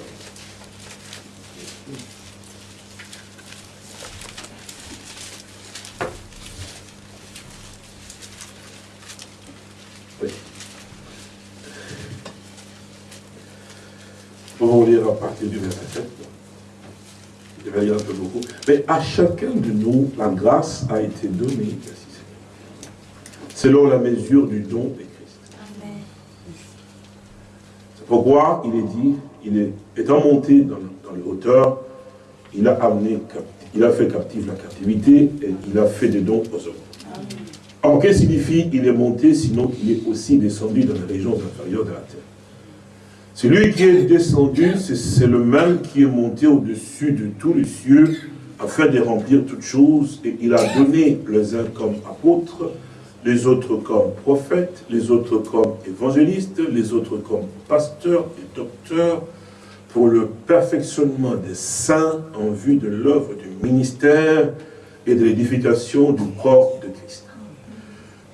Nous allons lire à partir du verset 7. Je vais lire un peu beaucoup. Mais à chacun de nous, la grâce a été donnée, selon la mesure du don de Christ. C'est pourquoi il est dit, il est, étant monté dans, dans les hauteurs, il a amené, il a fait captive la captivité et il a fait des dons aux hommes. Alors, qu'est-ce que signifie il est monté, sinon il est aussi descendu dans les régions inférieures de la terre? Celui qui est descendu, c'est le même qui est monté au-dessus de tous les cieux, afin de remplir toutes choses, et il a donné les uns comme apôtres, les autres comme prophètes, les autres comme évangélistes, les autres comme pasteurs et docteurs, pour le perfectionnement des saints en vue de l'œuvre du ministère et de l'édification du corps de Christ.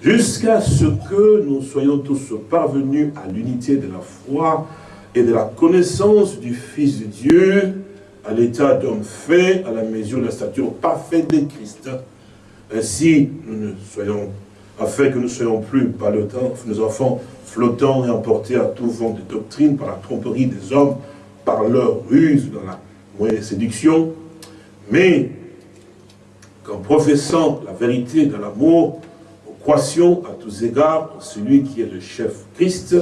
Jusqu'à ce que nous soyons tous parvenus à l'unité de la foi et de la connaissance du Fils de Dieu, à l'état d'homme fait, à la mesure de la stature parfaite de Christ. Ainsi, nous ne soyons, afin que nous ne soyons plus par nos enfants flottants et emportés à tout vent de doctrine par la tromperie des hommes, par leur ruse dans la moyenne séduction, mais qu'en professant la vérité dans l'amour, nous croissions à tous égards celui qui est le chef Christ,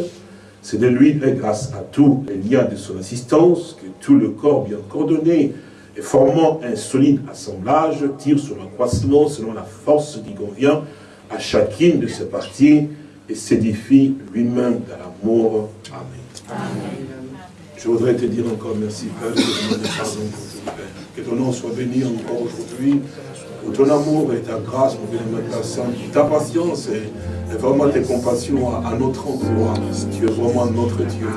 c'est de lui et grâce à tous les liens de son assistance que tout le corps bien coordonné et formant un solide assemblage tire son accroissement selon la force qui convient à chacune de ses parties et s'édifie lui-même dans l'amour. Amen. Je voudrais te dire encore merci, Père, que ton nom soit béni encore aujourd'hui, pour ton amour et ta grâce, mon bien-aimé ta patience et, vraiment tes compassions à, notre endroit. Tu es vraiment notre Dieu.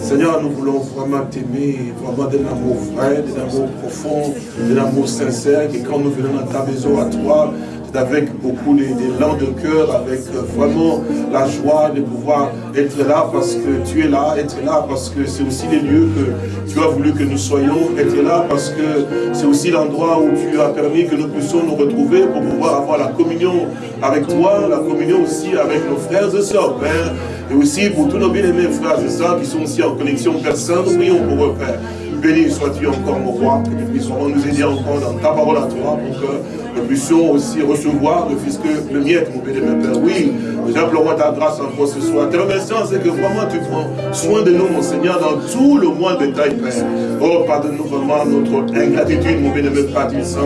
Seigneur, nous voulons vraiment t'aimer, vraiment d'un amour vrai, d'un amour profond, d'un amour sincère, et quand nous venons à ta maison, à toi, avec beaucoup d'élan de cœur, avec euh, vraiment la joie de pouvoir être là parce que tu es là, être là parce que c'est aussi les lieux que tu as voulu que nous soyons, être là parce que c'est aussi l'endroit où tu as permis que nous puissions nous retrouver pour pouvoir avoir la communion avec toi, la communion aussi avec nos frères et sœurs, Père, et aussi pour tous nos bien-aimés frères et sœurs qui sont aussi en connexion personne, nous prions pour eux, Père. Béni sois-tu encore, mon roi, que tu puisses nous aider encore dans ta parole à toi, pour que nous puissions aussi recevoir le Fils que le mien, mon béni, Père. Oui, nous implorons ta grâce encore ce soir. Te remercions, c'est que vraiment tu prends soin de nous, mon Seigneur, dans tout le mois de détail, Père. Oh, pardonne-nous vraiment notre ingratitude, mon béni, Père Saint.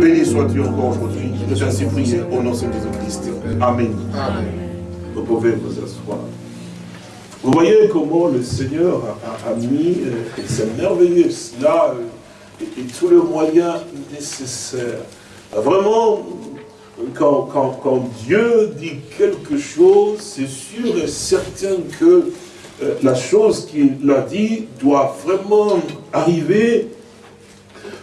Béni sois-tu encore aujourd'hui. Nous ainsi prier au nom de Jésus-Christ. Amen. Amen. Vous pouvez vous asseoir. Vous voyez comment le Seigneur a, mis, euh, c'est merveilleux, cela, euh, et, tous les moyens nécessaires. Vraiment, quand, quand, Dieu dit quelque chose, c'est sûr et certain que euh, la chose qu'il a dit doit vraiment arriver.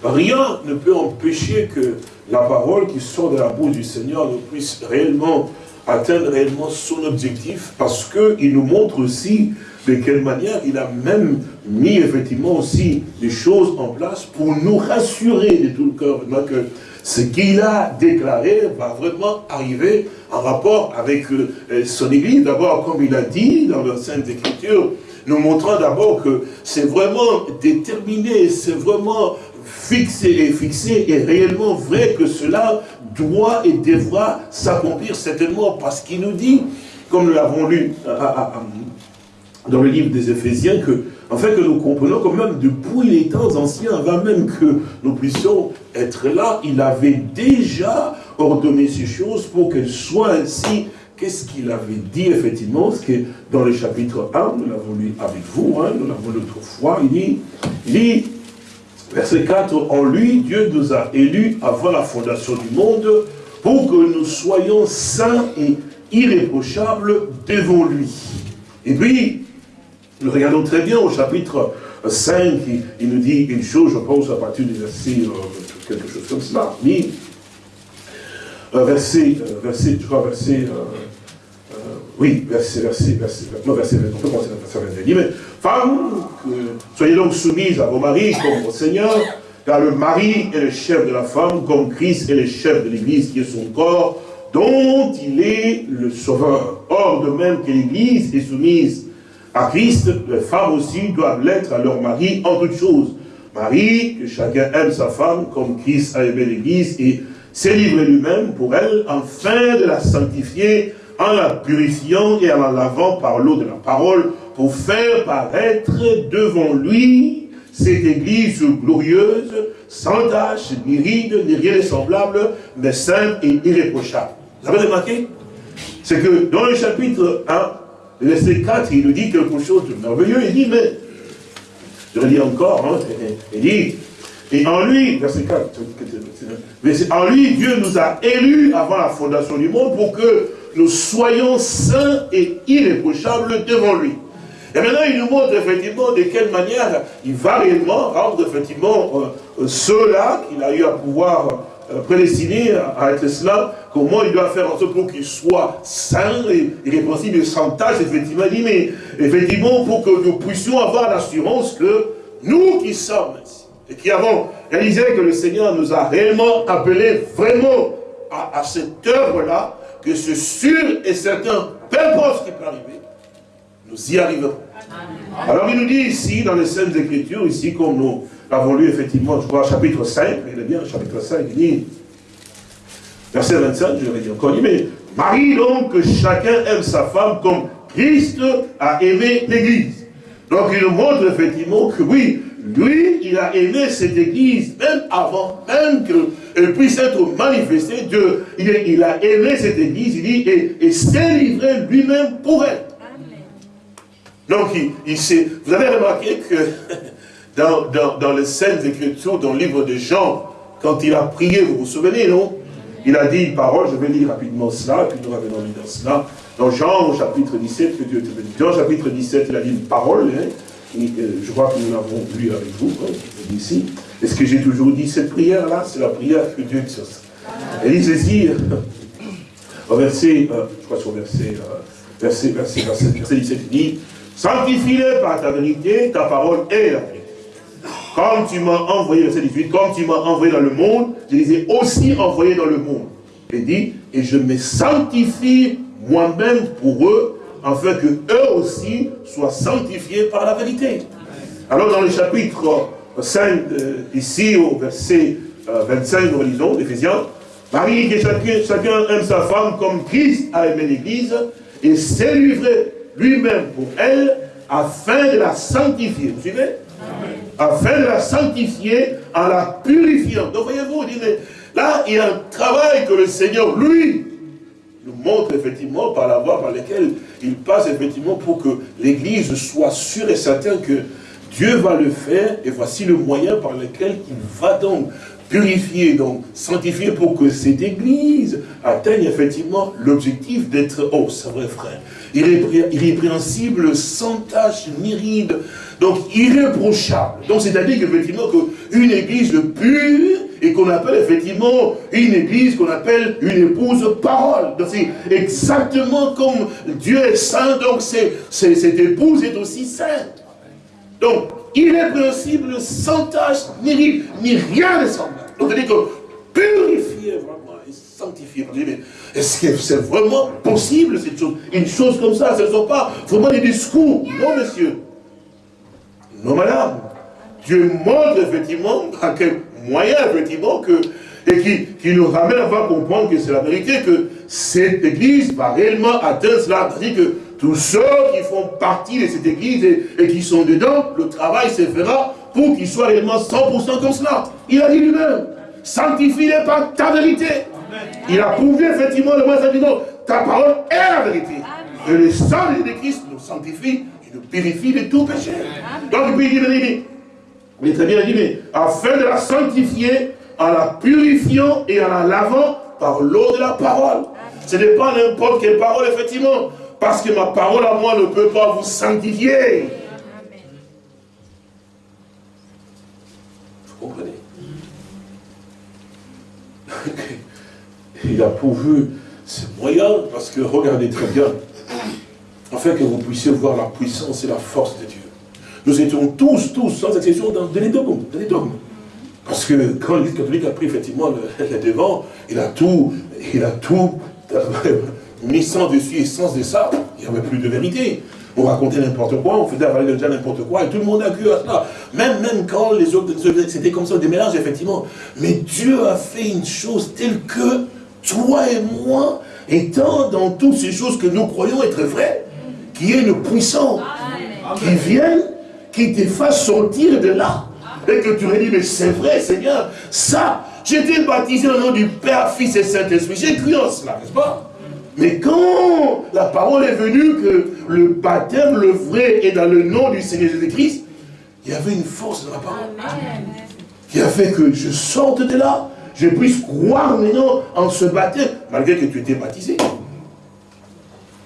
Rien ne peut empêcher que la parole qui sort de la bouche du Seigneur ne puisse réellement atteindre réellement son objectif parce qu'il nous montre aussi de quelle manière il a même mis effectivement aussi des choses en place pour nous rassurer de tout le cœur que ce qu'il a déclaré va vraiment arriver en rapport avec euh, son Église. D'abord, comme il a dit dans la Sainte Écriture, nous montrant d'abord que c'est vraiment déterminé, c'est vraiment fixé et fixé et réellement vrai que cela doit et devra s'accomplir certainement parce qu'il nous dit, comme nous l'avons lu euh, euh, euh, dans le livre des Éphésiens, que, afin que nous comprenons que même depuis les temps anciens, avant même que nous puissions être là, il avait déjà ordonné ces choses pour qu'elles soient ainsi. Qu'est-ce qu'il avait dit effectivement? Ce que dans le chapitre 1, nous l'avons lu avec vous, hein, nous l'avons lu autrefois, il dit, il dit Verset 4, en lui, Dieu nous a élus avant la fondation du monde pour que nous soyons saints et irréprochable devant lui. Et puis, nous regardons très bien au chapitre 5, il, nous dit une chose, je pense, à partir du verset, euh, quelque chose comme cela. Euh, verset, euh, verset, je crois, verset, oui, verset, verset, verset, non, verset, on peut commencer à verset 22. Il dit, mais, femmes, soyez donc soumises à vos maris comme au Seigneur, car le mari est le chef de la femme, comme Christ est le chef de l'Église, qui est son corps, dont il est le sauveur. Or, de même que l'Église est soumise à Christ, les femmes aussi doivent l'être à leur mari en toutes choses. Marie, que chacun aime sa femme comme Christ a aimé l'Église et s'est livré lui-même pour elle, afin de la sanctifier en la purifiant et en la lavant par l'eau de la parole, pour faire paraître devant lui cette Église glorieuse, sans tache, ni ride, ni rien de semblable, mais sainte et irréprochable. Vous avez remarqué? C'est que dans le chapitre 1, le verset 4, il nous dit quelque chose de merveilleux. Il dit, mais, je le dis encore, hein, il dit, et en lui, verset 4, en lui, Dieu nous a élus avant la fondation du monde pour que nous soyons saints et irréprochables devant lui. Et maintenant, il nous montre effectivement de quelle manière il va réellement rendre effectivement euh, euh, ceux-là qu'il a eu à pouvoir euh, prédestiné à être cela, comment il doit faire en sorte pour qu'il soit sain et irréprochable sans tâche, effectivement, dit, mais effectivement, pour que nous puissions avoir l'assurance que nous qui sommes et qui avons réalisé que le Seigneur nous a réellement appelés vraiment à, cette œuvre-là, que c'est sûr et certain, peu importe ce qui peut arriver, nous y arriverons. Alors il nous dit ici, dans les Saintes Écritures, ici, comme nous l'avons lu effectivement, je crois, chapitre 5, il est bien, chapitre 5, il dit, verset 25, je l'ai dit encore, mais Marie donc, que chacun aime sa femme comme Christ a aimé l'Église. Donc il nous montre effectivement que oui, lui, il a aimé cette Église, même avant, même qu'elle puisse être manifestée, Dieu, il, a aimé cette Église, il dit, et, s'est livré lui-même pour elle. Donc, il, il vous avez remarqué que dans, dans, dans les scènes Écritures, dans le livre de Jean, quand il a prié, vous vous souvenez, non? Il a dit une parole, je vais lire rapidement cela, puis nous revenons dans cela. Dans Jean, au chapitre 17, que Dieu te. Jean, chapitre 17, il a dit une parole, hein, euh, je crois que nous l'avons lu avec vous, hein, ici. Est-ce que j'ai toujours dit cette prière-là C'est la prière que Dieu te Et il ceci, au verset, euh, je crois sur verset, euh, verset, verset, verset, verset 17, il dit, Sanctifie-les par ta vérité, ta parole est la vérité. Comme tu m'as envoyé, verset 18, comme tu m'as envoyé dans le monde, je les ai aussi envoyés dans le monde. Il dit, et je me sanctifie moi-même pour eux, afin que eux aussi soient sanctifiés par la vérité. Alors dans le chapitre 5, euh, ici au verset 25, euh, nous relisons, d'Éphésiens, Marie, que chacun, chacun aime sa femme comme Christ a aimé l'Église, et s'est livré lui-même pour elle, afin de la sanctifier. Vous suivez? Afin de la sanctifier en la purifiant. Donc voyez-vous, là, il y a un travail que le Seigneur, lui, nous montre effectivement par la voie par laquelle il passe effectivement pour que l'Église soit sûre et certaine que Dieu va le faire et voici le moyen par lequel il va donc purifier, donc sanctifier pour que cette Église atteigne effectivement l'objectif d'être, oh c'est vrai frère, irrépréhensible, sans tache ni ride, donc irréprochable. Donc c'est-à-dire qu'effectivement qu'une Église pure et qu'on appelle effectivement une Église qu'on appelle une épouse parole. Donc c'est exactement comme Dieu est saint, donc cette épouse est aussi sainte. Donc irrépréhensible, sans tache, ni ride, ni rien de semblable. Donc c'est-à-dire que purifier vraiment et sanctifier. Est-ce que c'est vraiment possible cette chose? Une chose comme ça, ce ne sont pas vraiment des discours. Non, monsieur. Non, madame. Dieu montre effectivement à quel moyen, effectivement, que, et qui, qui nous ramène à comprendre que c'est la vérité, que cette église va réellement atteindre cela. C'est-à-dire que tous ceux qui font partie de cette église et, qui sont dedans, le travail se fera pour qu'ils soient réellement 100% comme cela. Il a dit lui-même, sanctifie-les par ta vérité. Il a prouvé effectivement le moins disant, ta parole est la vérité. Et le sang de Christ nous sanctifie, il nous purifie de tout péché. Donc puis il dit, il très bien dit, mais afin de la sanctifier, en la purifiant et en la lavant par l'eau de la parole. Ce n'est pas n'importe quelle parole, effectivement. Parce que ma parole à moi ne peut pas vous sanctifier. Vous comprenez? Il a pourvu ce moyen, parce que regardez très bien, afin que vous puissiez voir la puissance et la force de Dieu. Nous étions tous, tous, sans exception, dans, les dogmes, dans les dogmes. Parce que quand l'Église catholique a pris effectivement le, devant, il a tout, il a tout mis sans dessus et sans de ça, il n'y avait plus de vérité. On racontait n'importe quoi, on faisait avaler déjà n'importe quoi, et tout le monde a cru à cela. Même, même quand les autres, c'était comme ça, des mélanges, effectivement. Mais Dieu a fait une chose telle que toi et moi, étant dans toutes ces choses que nous croyons être vraies, qui est une puissance, qui vient, qui te fasse sortir de là. Et que tu dit, mais c'est vrai, Seigneur, ça, j'étais baptisé au nom du Père, Fils et Saint-Esprit. J'ai cru en cela, n'est-ce pas? Mais quand la parole est venue que le baptême, le vrai, est dans le nom du Seigneur Jésus-Christ, il y avait une force dans la parole. Qui a fait que je sorte de là, je puisse croire maintenant en ce baptême, malgré que tu étais baptisé.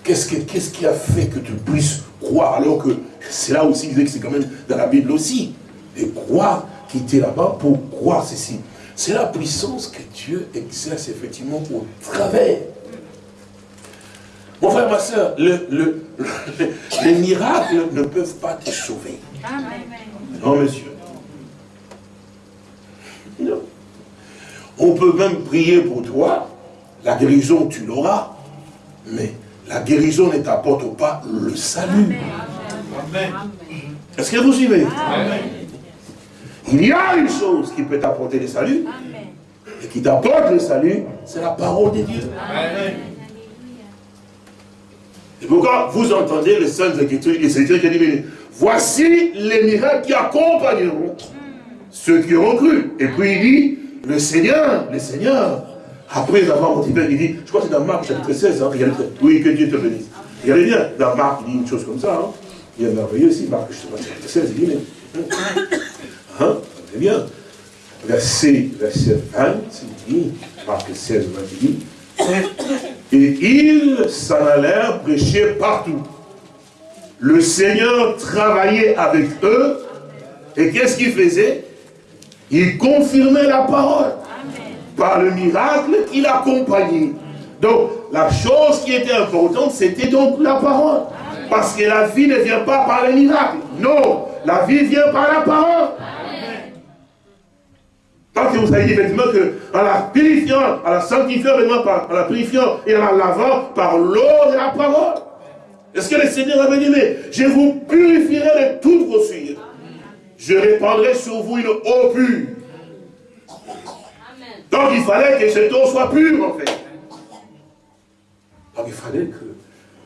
Qu'est-ce qui a fait que tu puisses croire alors que c'est là aussi, que c'est quand même dans la Bible aussi. Et croire qu'il était là-bas pour croire ceci. C'est la puissance que Dieu exerce effectivement au travers. Mon frère, ma soeur, le, les miracles ne peuvent pas te sauver. Non, monsieur. Non. On peut même prier pour toi, la guérison, tu l'auras, mais la guérison ne t'apporte pas le salut. Est-ce que vous suivez? Il y a une chose qui peut t'apporter le salut, et qui t'apporte le salut, c'est la parole de Dieu. Et pourquoi vous entendez les saintes écritures et c'est Dieu qui dit, voici les miracles qui accompagneront ceux qui auront cru. Et puis il dit, le Seigneur, le Seigneur, après avoir motivé, il dit, je crois que c'est dans Marc chapitre 16, hein, oui, que Dieu te bénisse. Regardez bien, dans Marc, il dit une chose comme ça, hein, il y a merveilleux aussi, Marc chapitre 16, il dit, mais, hein, regardez bien, verset, verset 20, il dit, Marc 16, 20, il dit, et ils s'en allèrent prêcher partout. Le Seigneur travaillait avec eux, et qu'est-ce qu'il faisait? Il confirmait la parole par le miracle qui l'accompagnait. Donc, la chose qui était importante, c'était donc la parole. Parce que la vie ne vient pas par le miracle. Non, la vie vient par la parole. Parce que vous avez dit effectivement que en la purifiant, en la sanctifiant, en la purifiant et en la lavant par l'eau de la parole. Est-ce que le Seigneur avait dit, mais je vous purifierai de toutes vos souillures. Je répandrai sur vous une eau pure. Donc il fallait que cette eau soit pure en fait. Donc il fallait que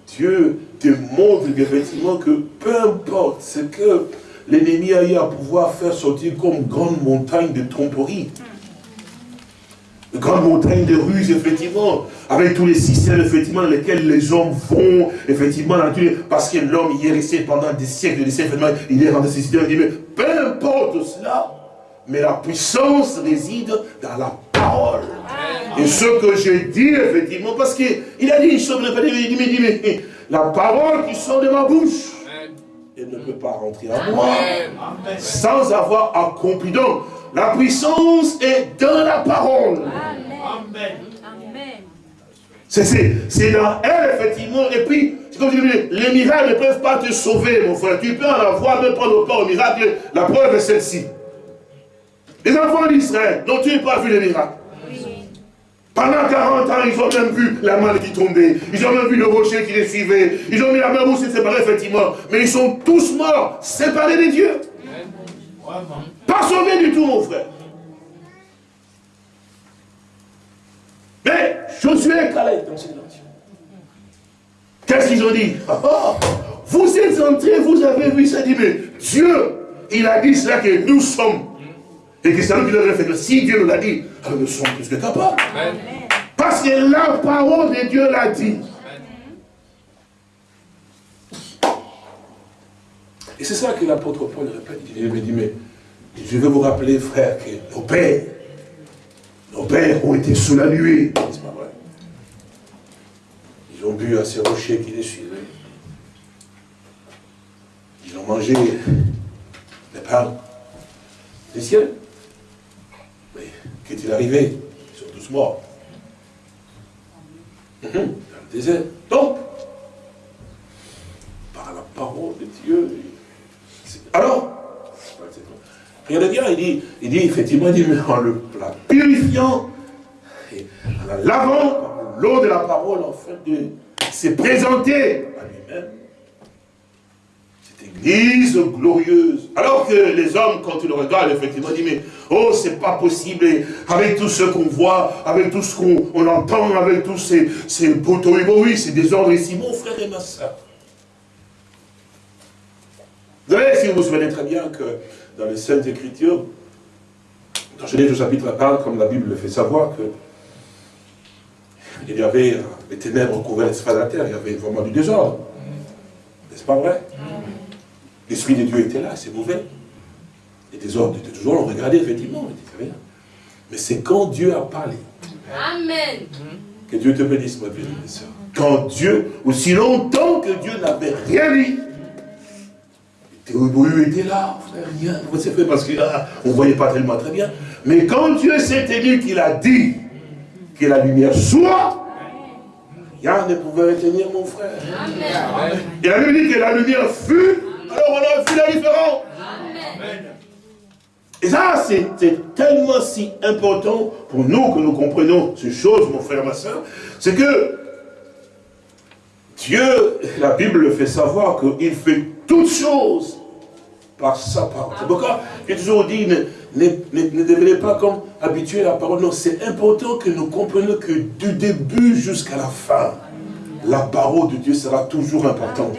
Dieu te montre effectivement que peu importe ce que l'ennemi a eu à pouvoir faire sortir comme grande montagne de tromperie, une grande montagne de ruses, effectivement, avec tous les systèmes, effectivement, dans lesquels les hommes vont, effectivement, parce que l'homme y est resté pendant des siècles, des siècles, il est rentré dans ces systèmes, il dit, mais peu importe cela, mais la puissance réside dans la parole. Et ce que j'ai dit, effectivement, parce qu'il a dit une chose, il dit, mais, la parole qui sort de ma bouche, elle ne peut pas rentrer à moi sans avoir accompli. Donc, la puissance est dans la parole. Amen. C'est dans elle, effectivement. Et puis, comme je dis, les miracles ne peuvent pas te sauver, mon frère. Tu peux en avoir, même prendre pas au miracle. La preuve est celle-ci. Les enfants d'Israël n'ont ils pas vu les miracles pendant 40 ans, ils ont même vu la main qui tombait. Ils ont même vu le rocher qui les suivait. Ils ont mis la main où s'est séparés, effectivement. Mais ils sont tous morts, séparés des dieux. Pas sauvés du tout, mon frère. Mais Josué et Calais dans cette nation. Qu'est-ce qu'ils ont dit? Oh, Vous êtes entrés, vous avez vu ça, dit, mais Dieu, il a dit cela que nous sommes et que c'est lui qui faire que si Dieu nous l'a dit, alors nous sommes plus que capables. Parce que la parole de Dieu l'a dit. Et c'est ça que l'apôtre Paul répète. Il me dit, mais je veux vous rappeler, frère, que nos pères, nos pères ont été sous la nuée. C'est pas vrai. Ils ont bu à ces rochers qui les suivaient. Ils ont mangé les pains des cieux. Qu'est-il arrivé Ils sont tous morts. Désert. Donc, par la parole de Dieu. Alors, regardez bien, il dit, il dit effectivement, il dit, en le purifiant, en la lavant l'eau de la parole, en fait, de se présenter à lui-même. Église glorieuse. Alors que les hommes, quand ils le regardent, effectivement, disent, mais oh, c'est pas possible, avec tout ce qu'on voit, avec tout ce qu'on entend, avec tous ces, ces oui, ces désordres ici, mon frère et ma soeur. Vous savez, si vous vous souvenez très bien que dans les Saintes Écritures, dans Genèse chapitre 1, comme la Bible le fait savoir, que il y avait les ténèbres couvraient l'espace de la terre, il y avait vraiment du désordre. N'est-ce pas vrai? L'Esprit de Dieu était là, c'est mauvais. Les désordres étaient toujours, on regardait effectivement, on rien. Mais c'est quand Dieu a parlé. Amen. Que Dieu te bénisse, ma bien Quand Dieu, aussi longtemps que Dieu n'avait rien dit, Théobohu était là, rien. C'est fait parce qu'on ah, ne voyait pas tellement très bien. Mais quand Dieu s'est élu qu'il a dit que la lumière soit, rien ne pouvait retenir mon frère. Amen. Il a dit que la lumière fut, alors on a vu la différence. Et ça, c'est tellement si important pour nous que nous comprenons ces choses, mon frère, ma soeur, c'est que Dieu, la Bible le fait savoir qu'il fait toutes choses par sa parole. C'est pourquoi j'ai toujours dit, ne, ne, devenez pas comme habitué à la parole. Non, c'est important que nous comprenions que du début jusqu'à la fin, la parole de Dieu sera toujours importante.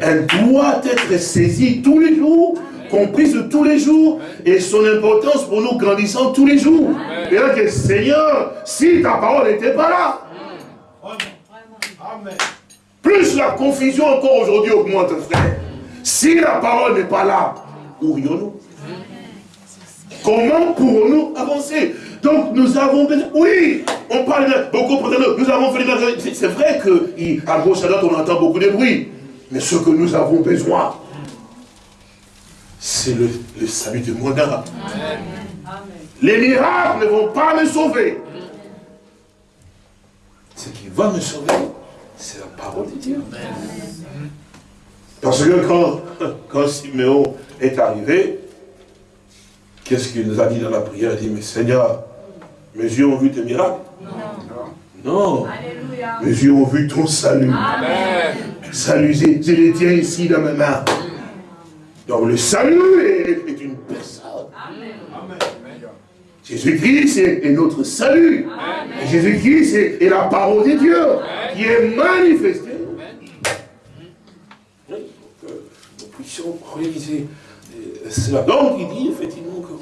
Elle doit être saisie tous les jours, comprise tous les jours, et son importance pour nous grandissant tous les jours. Et là, que Seigneur, si ta parole n'était pas là, plus la confusion encore aujourd'hui augmente, frère. Si la parole n'est pas là, où rions-nous Comment pourrons-nous avancer? Donc nous avons besoin, oui, on parle de, beaucoup de nous avons fait des C'est vrai qu'à gauche à droite on entend beaucoup de bruit, mais ce que nous avons besoin, c'est le, salut de mon âme. Les miracles ne vont pas me sauver. Ce qui va me sauver, c'est la parole de Dieu. Parce que quand, quand Siméon est arrivé, qu'est-ce qu'il nous a dit dans la prière? Il dit, mais Seigneur, mes yeux ont vu tes miracles Non. Mes yeux ont vu ton salut. Amen. Salut, je les tiens ici dans mes mains. Donc le salut est, une personne. Jésus-Christ est, notre salut. Jésus-Christ est, la parole de Dieu qui est manifestée réaliser euh, cela. Donc il dit effectivement que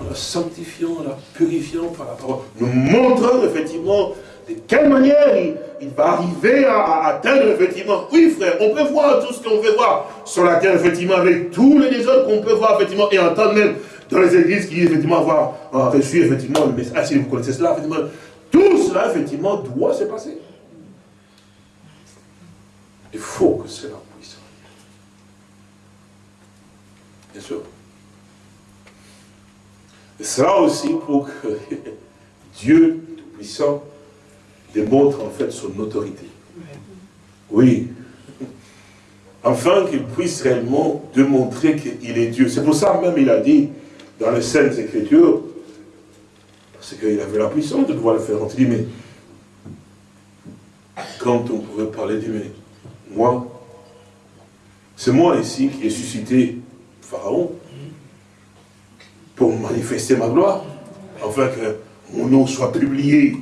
en la sanctifiant, en la purifiant par la parole, nous montrons effectivement de quelle manière il, va arriver à, atteindre effectivement. Oui frère, on peut voir tout ce qu'on veut voir sur la terre effectivement avec tous les désordres qu'on peut voir effectivement et entendre même dans les églises qui effectivement avoir reçu effectivement le message. Ah, si vous connaissez cela, effectivement, tout cela effectivement doit se passer. Il faut que cela Bien sûr. Et cela aussi pour que Dieu Tout-Puissant démontre en fait son autorité. Oui. Afin qu'il puisse réellement démontrer qu'il est Dieu. C'est pour ça même il a dit dans les Saintes Écritures, parce qu'il avait la puissance de pouvoir le faire. On dit, mais quand on pouvait parler, dit, mais moi, c'est moi ici qui ai suscité Pharaon pour manifester ma gloire, afin que mon nom soit publié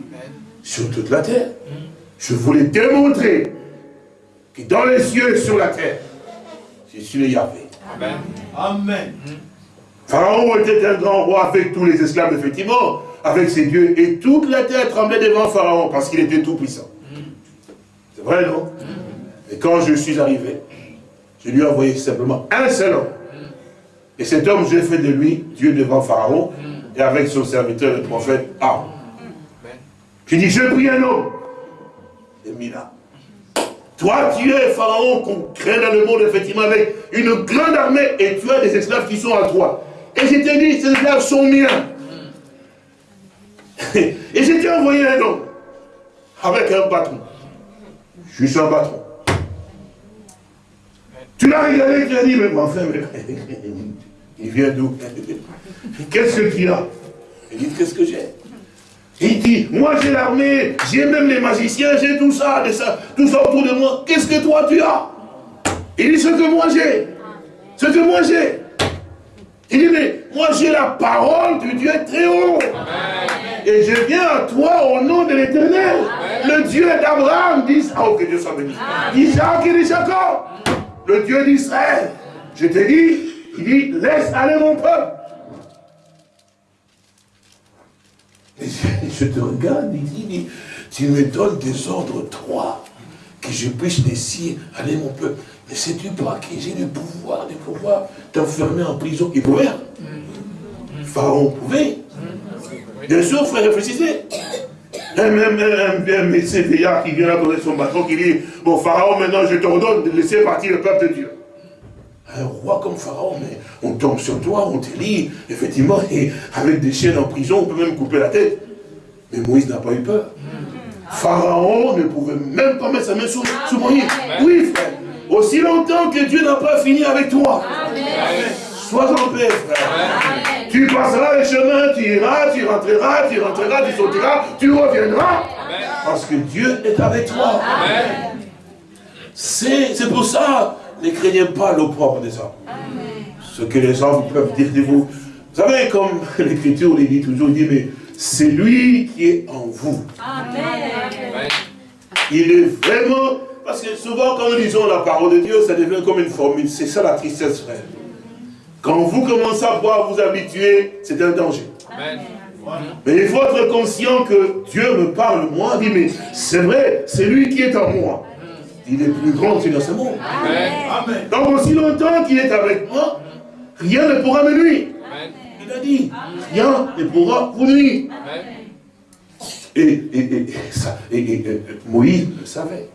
sur toute la terre. Je voulais démontrer que dans les cieux et sur la terre, je suis le Yahvé. Amen. Amen. Pharaon était un grand roi avec tous les esclaves, effectivement, avec ses dieux, et toute la terre tremblait devant Pharaon parce qu'il était tout puissant. C'est vrai, non? Et quand je suis arrivé, je lui ai envoyé simplement un seul homme et cet homme, j'ai fait de lui Dieu devant Pharaon et avec son serviteur, le prophète Aaron. J'ai dit, je prie un homme. Et mis là. Toi, tu es Pharaon qu'on crée dans le monde, effectivement, avec une grande armée, et tu as des esclaves qui sont à toi. Et je t'ai dit, ces esclaves sont miens. et je t'ai envoyé un homme, avec un bâton. Juste un bâton. Tu l'as regardé, tu as dit, mais enfin, mais, il vient d'où Qu'est-ce que tu as Il dit, qu'est-ce que j'ai il dit, moi j'ai l'armée, j'ai même les magiciens, j'ai tout ça, ça, tout ça autour de moi. Qu'est-ce que toi tu as Il dit, ce que moi j'ai. Ce que moi j'ai. Il dit, mais moi j'ai la parole du Dieu très haut. Et je viens à toi au nom de l'éternel. Le Dieu d'Abraham, dit, oh que Dieu soit béni. D'Isaac et de Jacob. Le Dieu d'Israël. Je te dis, il dit, laisse aller mon peuple. je te regarde, il dit, tu me donnes des ordres, toi, que je puisse laisser aller mon peuple. Mais sais-tu pas que j'ai le pouvoir de pouvoir t'enfermer en prison Il pouvait? Pharaon pouvait. Bien sûr, frère, réfléchissez. Même un, un, qui vient là son bâton, qui dit, bon Pharaon, maintenant je t'ordonne de laisser partir le peuple de Dieu. Un roi comme Pharaon, mais on tombe sur toi, on te lit, effectivement, et avec des chiens en prison, on peut même couper la tête. Mais Moïse n'a pas eu peur. Pharaon ne pouvait même pas mettre sa main sur, Moïse. Oui, frère. Aussi longtemps que Dieu n'a pas fini avec toi. Sois en paix, frère. Tu passeras le chemin, tu iras, tu rentreras, tu rentreras, tu sortiras, tu reviendras. Parce que Dieu est avec toi. C'est pour ça, ne craignez pas l'opprobre des hommes. Ce que les hommes peuvent dire de vous. Vous savez, comme l'Écriture les dit toujours, dit, mais c'est lui qui est en vous. Amen. Il est vraiment... Parce que souvent, quand nous lisons la parole de Dieu, ça devient comme une formule. C'est ça la tristesse, frère. Quand vous commencez à pouvoir vous habituer, c'est un danger. Amen. Mais il faut être conscient que Dieu me parle, moi, dit, mais c'est vrai, c'est lui qui est en moi. Il est plus grand que dans ce monde. Amen. Donc, aussi longtemps qu'il est avec moi, rien ne pourra me nuire il a dit. Rien ne pourra vous nuire. Et, ça, et, Moïse le savait.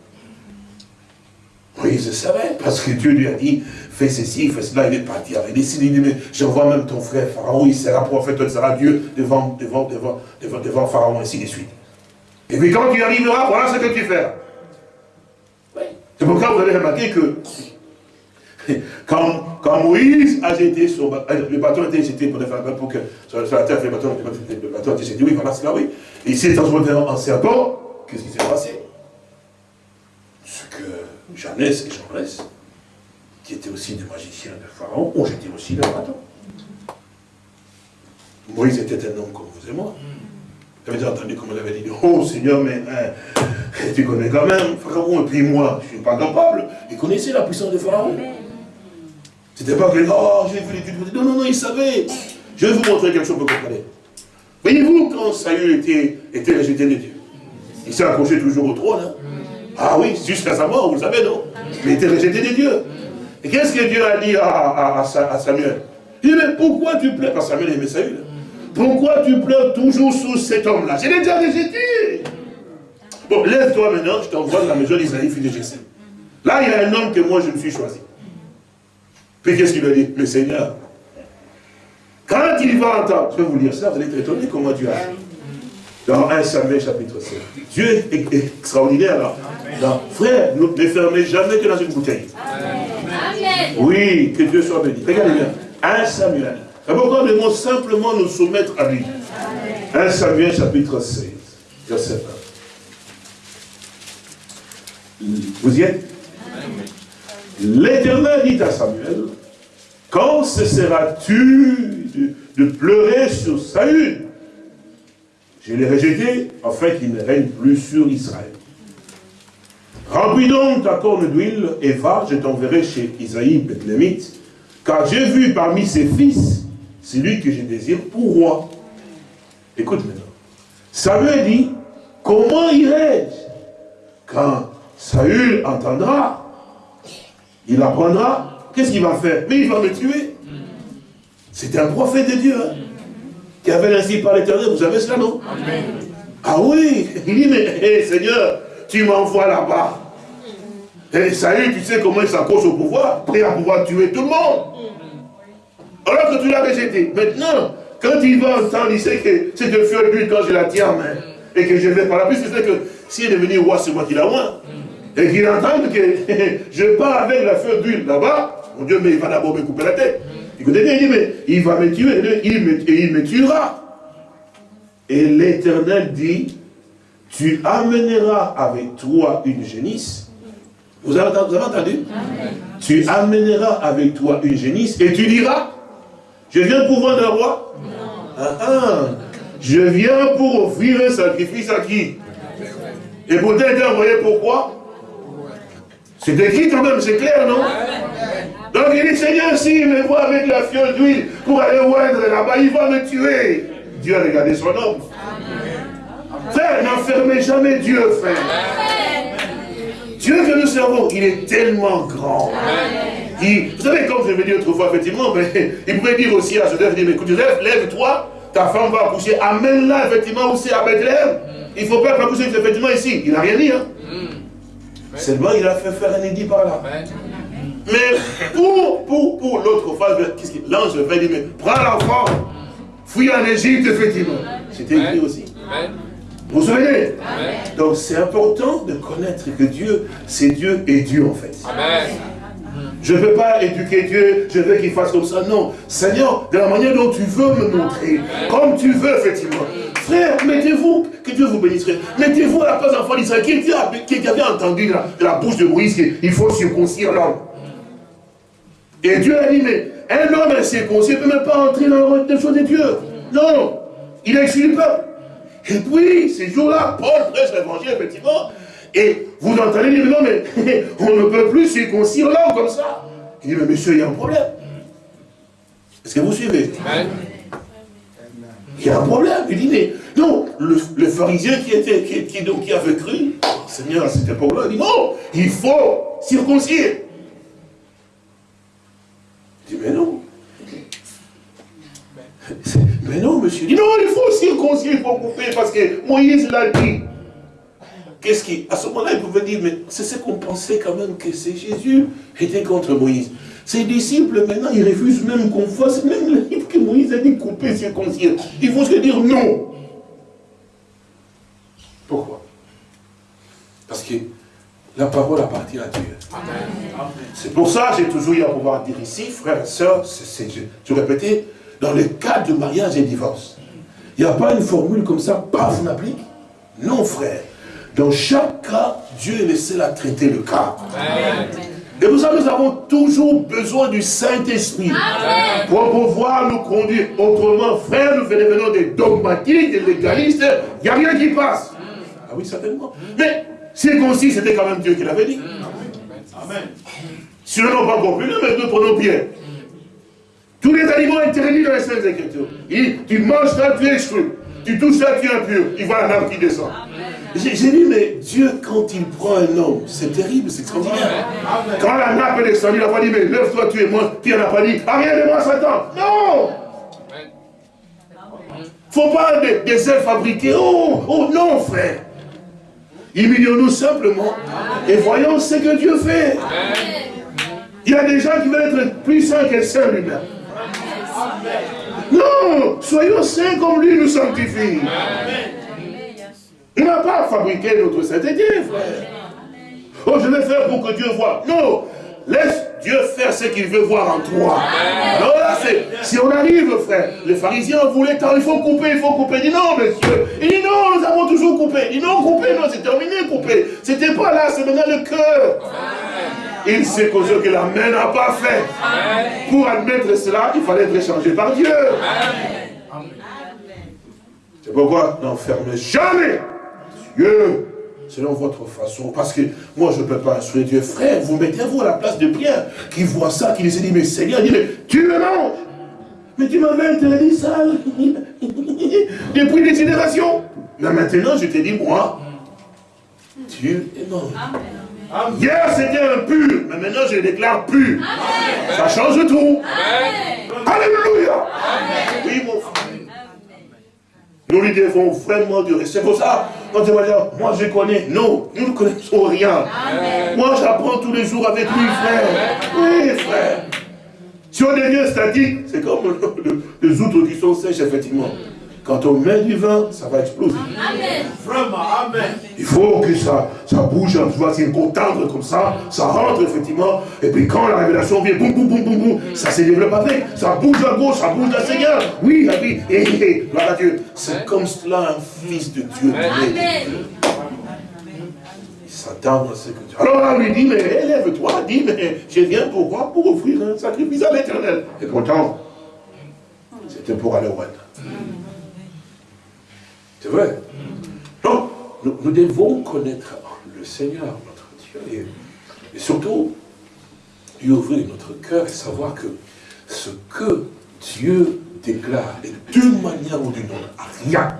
Moïse le savait, parce que Dieu lui a dit, fais ceci, fais cela, il est parti. Il a décidé, il dit, mais j'envoie même ton frère Pharaon, il sera prophète, il sera Dieu devant, devant, devant, devant, devant Pharaon, ainsi de suite. Et puis quand tu arriveras, voilà ce que tu feras. C'est pourquoi vous avez remarqué que Quand, quand, Moïse a jeté son bâton, euh, le bâton été jeté pour, pour que sur, la terre, le bâton, le bâton été jeté, oui, voilà, c'est là, oui. Et il s'est transformé en serpent, qu'est-ce qui s'est passé? Ce que Jeannès et Jean-Rès, qui étaient aussi des magiciens de Pharaon, ont jeté aussi le bâton. Moïse était un homme comme vous et moi. Vous avez entendu comme on avait dit, oh Seigneur, mais hein, tu connais quand même Pharaon, et puis moi, je ne suis pas capable. Il connaissait la puissance de Pharaon. C'était pas que, oh, j'ai vu l'étude. Non, non, non, il savait. Je vais vous montrer quelque chose pour comprendre. Voyez-vous, quand Saül était, était rejeté de Dieu, il s'est accroché toujours au trône. Hein. Ah oui, jusqu'à sa mort, vous le savez, non? Il était rejeté de Dieu. Et qu'est-ce que Dieu a dit à, à, Samuel? Il dit, mais pourquoi tu pleures Parce que Samuel aimait Saül? Pourquoi tu pleures toujours sous cet homme-là? J'ai déjà rejeté. Bon, lève-toi maintenant, je t'envoie dans la maison d'Israël, fils de Jesse. Là, il y a un homme que moi, je me suis choisi. Puis qu'est-ce qu'il a dit? Le Seigneur. Quand il va entendre, je vais vous lire ça, vous allez être étonné comment Dieu agit. Dans 1 Samuel chapitre 7. Dieu est extraordinaire là. frère, ne fermez jamais que dans une bouteille. Amen. Oui, que Dieu soit béni. Regardez bien. 1 Samuel. C'est pourquoi nous devons simplement nous soumettre à lui? 1 Samuel chapitre 16, verset 1. Vous y êtes? L'Éternel dit à Samuel, quand cesseras-tu de, pleurer sur Saül? Je l'ai rejeté afin qu'il ne règne plus sur Israël. Remplis donc ta corne d'huile et va, je t'enverrai chez Isaïe Bethlémite, car j'ai vu parmi ses fils celui que je désire pour roi. Écoute maintenant. Samuel dit, comment irai-je? Quand Saül entendra il apprendra, qu'est-ce qu'il va faire? Mais il va me tuer. C'était un prophète de Dieu, hein, qui avait ainsi par l'éternel, vous savez cela, non? Ah oui, il dit, mais Seigneur, tu m'envoies là-bas. Et Saül, tu sais comment il s'accroche au pouvoir, prêt à pouvoir tuer tout le monde. Alors que tu l'as rejeté. Maintenant, quand il va entendre, il sait que c'est de feu d'huile quand je la tiens en main. Et que je vais par la plus, il sait que s'il est devenu roi, c'est moi qui l'a moins. Et qu'il entende que je pars avec la feu d'huile là-bas, mon Dieu, mais il va d'abord me couper la tête. Écoutez bien, il dit, mais il va me tuer, il me, et il me tuera. Et l'Éternel dit, tu amèneras avec toi une génisse. Vous avez, entendu? Tu amèneras avec toi une génisse et tu diras, je viens pour vendre un roi ah, ah, Je viens pour offrir un sacrifice à qui? Et pour t'être envoyé pourquoi? C'est écrit quand même, c'est clair, non? Donc il dit, Seigneur, s'il me voit avec la fiole d'huile pour aller oindre là-bas, il va me tuer. Dieu a regardé son homme. Frère, n'enfermez jamais Dieu, frère. Dieu que nous servons, il est tellement grand. Vous savez, comme je l'ai dit autrefois, effectivement, mais, il pourrait dire aussi à Joseph, mais écoute Joseph, lève-toi, ta femme va accoucher, amène-la effectivement aussi à Bethléem. Il ne faut pas accoucher effectivement ici. Il n'a rien dit. Hein. Seulement, il a fait faire un édit par là. Mais pour, pour, pour l'autre phase, l'ange va dire, mais prends l'enfant, fouille en Égypte, effectivement. C'était écrit aussi. Vous vous souvenez? Donc c'est important de connaître que Dieu, c'est Dieu et Dieu en fait. Je ne peux pas éduquer Dieu, je veux qu'il fasse comme ça. Non. Seigneur, de la manière dont tu veux me montrer, comme tu veux, effectivement. Frère, mettez-vous, que Dieu vous bénisse. Mettez-vous à la place d'enfant d'Israël qui, qui, avait entendu de la, bouche de Moïse qu'il faut circoncire l'homme. Et Dieu a dit, mais un homme incirconcis ne peut même pas entrer dans le choses de Dieu. Non, il a exclu le peuple. Et puis, ces jours-là, Paul prêche l'évangile, effectivement, et vous entendez dire, non, mais on ne peut plus circoncire l'homme comme ça. Il dit, mais monsieur, il y a un problème. Est-ce que vous suivez? Il y a un problème. Il dit, mais non, le, pharisien qui, était, qui, qui, qui avait cru, Seigneur, à cette époque-là, il dit, non, il faut circoncire. Il dit, mais non. Mais non, monsieur. Il dit, non, il faut circoncire, il faut couper, parce que Moïse l'a dit. Qu'est-ce qui, à ce moment-là, il pouvait dire, mais c'est ce qu'on pensait quand même que c'est Jésus était contre Moïse. Ses disciples, maintenant, ils refusent même qu'on fasse, même le livre que Moïse a dit couper, circoncire. Il faut se dire non. Pourquoi? Parce que la parole appartient à Dieu. C'est pour ça que j'ai toujours eu à pouvoir dire ici, frères et sœurs, je répétais, dans le cas de mariage et divorce, il n'y a pas une formule comme ça, paf, on applique? Non, frère. Dans chaque cas, Dieu est le seul à traiter le cas. Et pour ça, nous avons toujours besoin du Saint-Esprit pour pouvoir nous conduire. Autrement, frère, nous venons des dogmatiques, des légalistes, il n'y a rien qui passe. Ah oui, certainement. Mais circoncis, c'était quand même Dieu qui l'avait dit. Amen. Si nous n'avons pas compris, mais nous prenons bien. Tous les animaux interdits dans les Saintes Écritures. Il tu manges ça, tu es exclu. Tu touches ça, tu es impur. Il voit un homme qui descend. J'ai dit, mais Dieu, quand il prend un homme, c'est terrible, c'est extraordinaire. Quand la nappe est descendue, il n'a pas dit, mais lève-toi, tu es moi. Puis il n'a pas dit, rien de moi, Satan. Non faut pas des, des ailes fabriquées. Oh, oh non, frère. Humilions-nous simplement et voyons ce que Dieu fait. Il y a des gens qui veulent être plus saints que Saint lui-même. Non, soyons saints comme lui nous sanctifie. Il n'a pas fabriqué notre sainteté, frère. Oh, je vais faire pour que Dieu voit. Non, laisse Dieu faire ce qu'il veut voir en toi. Alors là, si on arrive, frère, les pharisiens voulaient tant, il faut couper, il faut couper. Il dit non, monsieur. Il dit non, nous avons toujours coupé. Il dit non, couper, non, c'est terminé, couper. C'était pas là, c'est maintenant le cœur. Il sait ce que la main n'a pas fait. Pour admettre cela, il fallait être échangé par Dieu. C'est pourquoi n'enfermez jamais Dieu selon votre façon. Parce que moi, je ne peux pas instruire Dieu. Frère, vous mettez-vous à la place de Pierre, qui voit ça, qui lui dit, mais Seigneur, tu me manges. Mais tu m'avais interdit ça depuis des générations. Mais maintenant, je te dis, moi, Dieu est mort. Hier, c'était impur, mais maintenant, je le déclare pur. Ça change tout. Alléluia. Oui, mon frère. Nous lui devons vraiment du respect. C'est pour ça, quand tu vas dire, moi je connais. Non, nous ne connaissons rien. Moi j'apprends tous les jours avec lui, frère. Oui, frère. Si on devient statique, c'est comme les outres qui sont sèches, effectivement. Quand on met du vin, ça va exploser. Amen. Vraiment, Amen. Il faut que ça, ça bouge, tu vois, c'est un tendre comme ça, ça rentre effectivement, et puis quand la révélation vient, boum, boum, boum, boum, boum, ça se développe avec, ça bouge à gauche, ça bouge à Seigneur. Oui, et puis, et, et, gloire à Dieu. C'est comme cela un fils de Dieu. Amen. Il s'attend à ce que Dieu. Alors on lui dit, mais élève-toi, dis, mais je viens pour quoi Pour offrir un sacrifice à l'éternel. Et pourtant, c'était pour aller au roi. C'est vrai. Donc, nous, devons connaître le Seigneur, notre Dieu, et, surtout lui ouvrir notre cœur et savoir que ce que Dieu déclare, et d'une manière ou d'une autre, rien,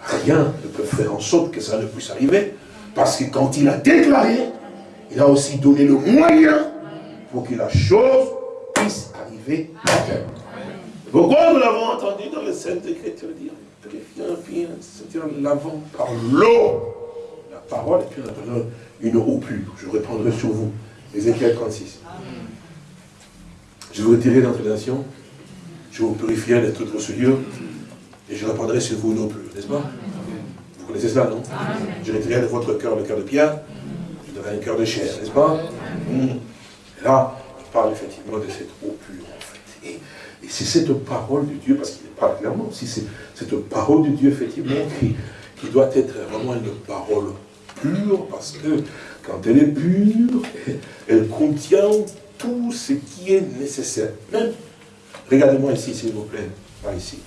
rien ne peut faire en sorte que ça ne puisse arriver, parce que quand il a déclaré, il a aussi donné le moyen pour que la chose puisse arriver à terme. Pourquoi nous l'avons entendu dans les Saintes Écritures dire? C'est-à-dire l'avant par l'eau. La parole, et puis maintenant une eau pure. Je reprendrai sur vous. Ézéchiel 36. Je vous retirerai nations, je vous purifierai de toute souillure, et je reprendrai sur vous une eau pure, n'est-ce pas? Vous connaissez cela, non? Je retirerai de votre cœur le cœur de pierre, je donnerai un cœur de chair, n'est-ce pas? Hmm. Et là, je parle effectivement de cette eau pure, en fait. Et, et c'est cette parole de Dieu, parce qu'il parle clairement, si c'est cette parole de Dieu, effectivement, qui, qui doit être vraiment une parole pure, parce que quand elle est pure, elle contient tout ce qui est nécessaire. Regardez-moi ici, s'il vous plaît, par ici.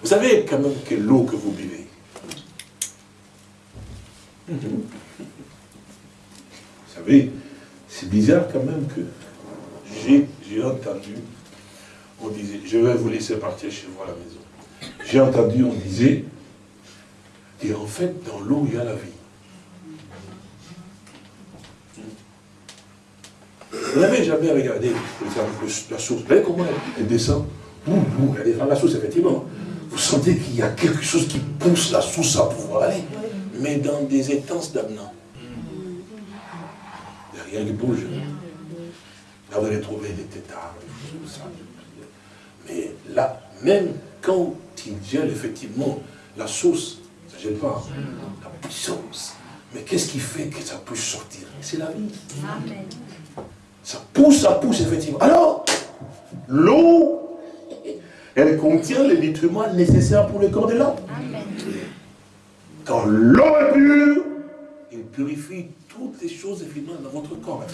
Vous savez quand même que l'eau que vous buvez, vous savez, c'est bizarre quand même que j'ai entendu on disait, je vais vous laisser partir chez vous à la maison. J'ai entendu, on disait, et en fait, dans l'eau, il y a la vie. Vous n'avez jamais regardé la source. Vous voyez comment elle, descend Elle descend la source, effectivement. Vous sentez qu'il y a quelque chose qui pousse la source à pouvoir aller. Mais dans des étances d'amenant. Il n'y a rien qui bouge. Là, vous allez trouver des ça. Mais là, même quand il gèle effectivement la sauce, ça ne gèle pas, la puissance. Mais qu'est-ce qui fait que ça puisse sortir? C'est la vie. Ça pousse, ça pousse effectivement. Alors, l'eau, elle contient les nutriments nécessaires pour le corps de l'homme. Quand l'eau est pure, il purifie toutes les choses dans votre corps.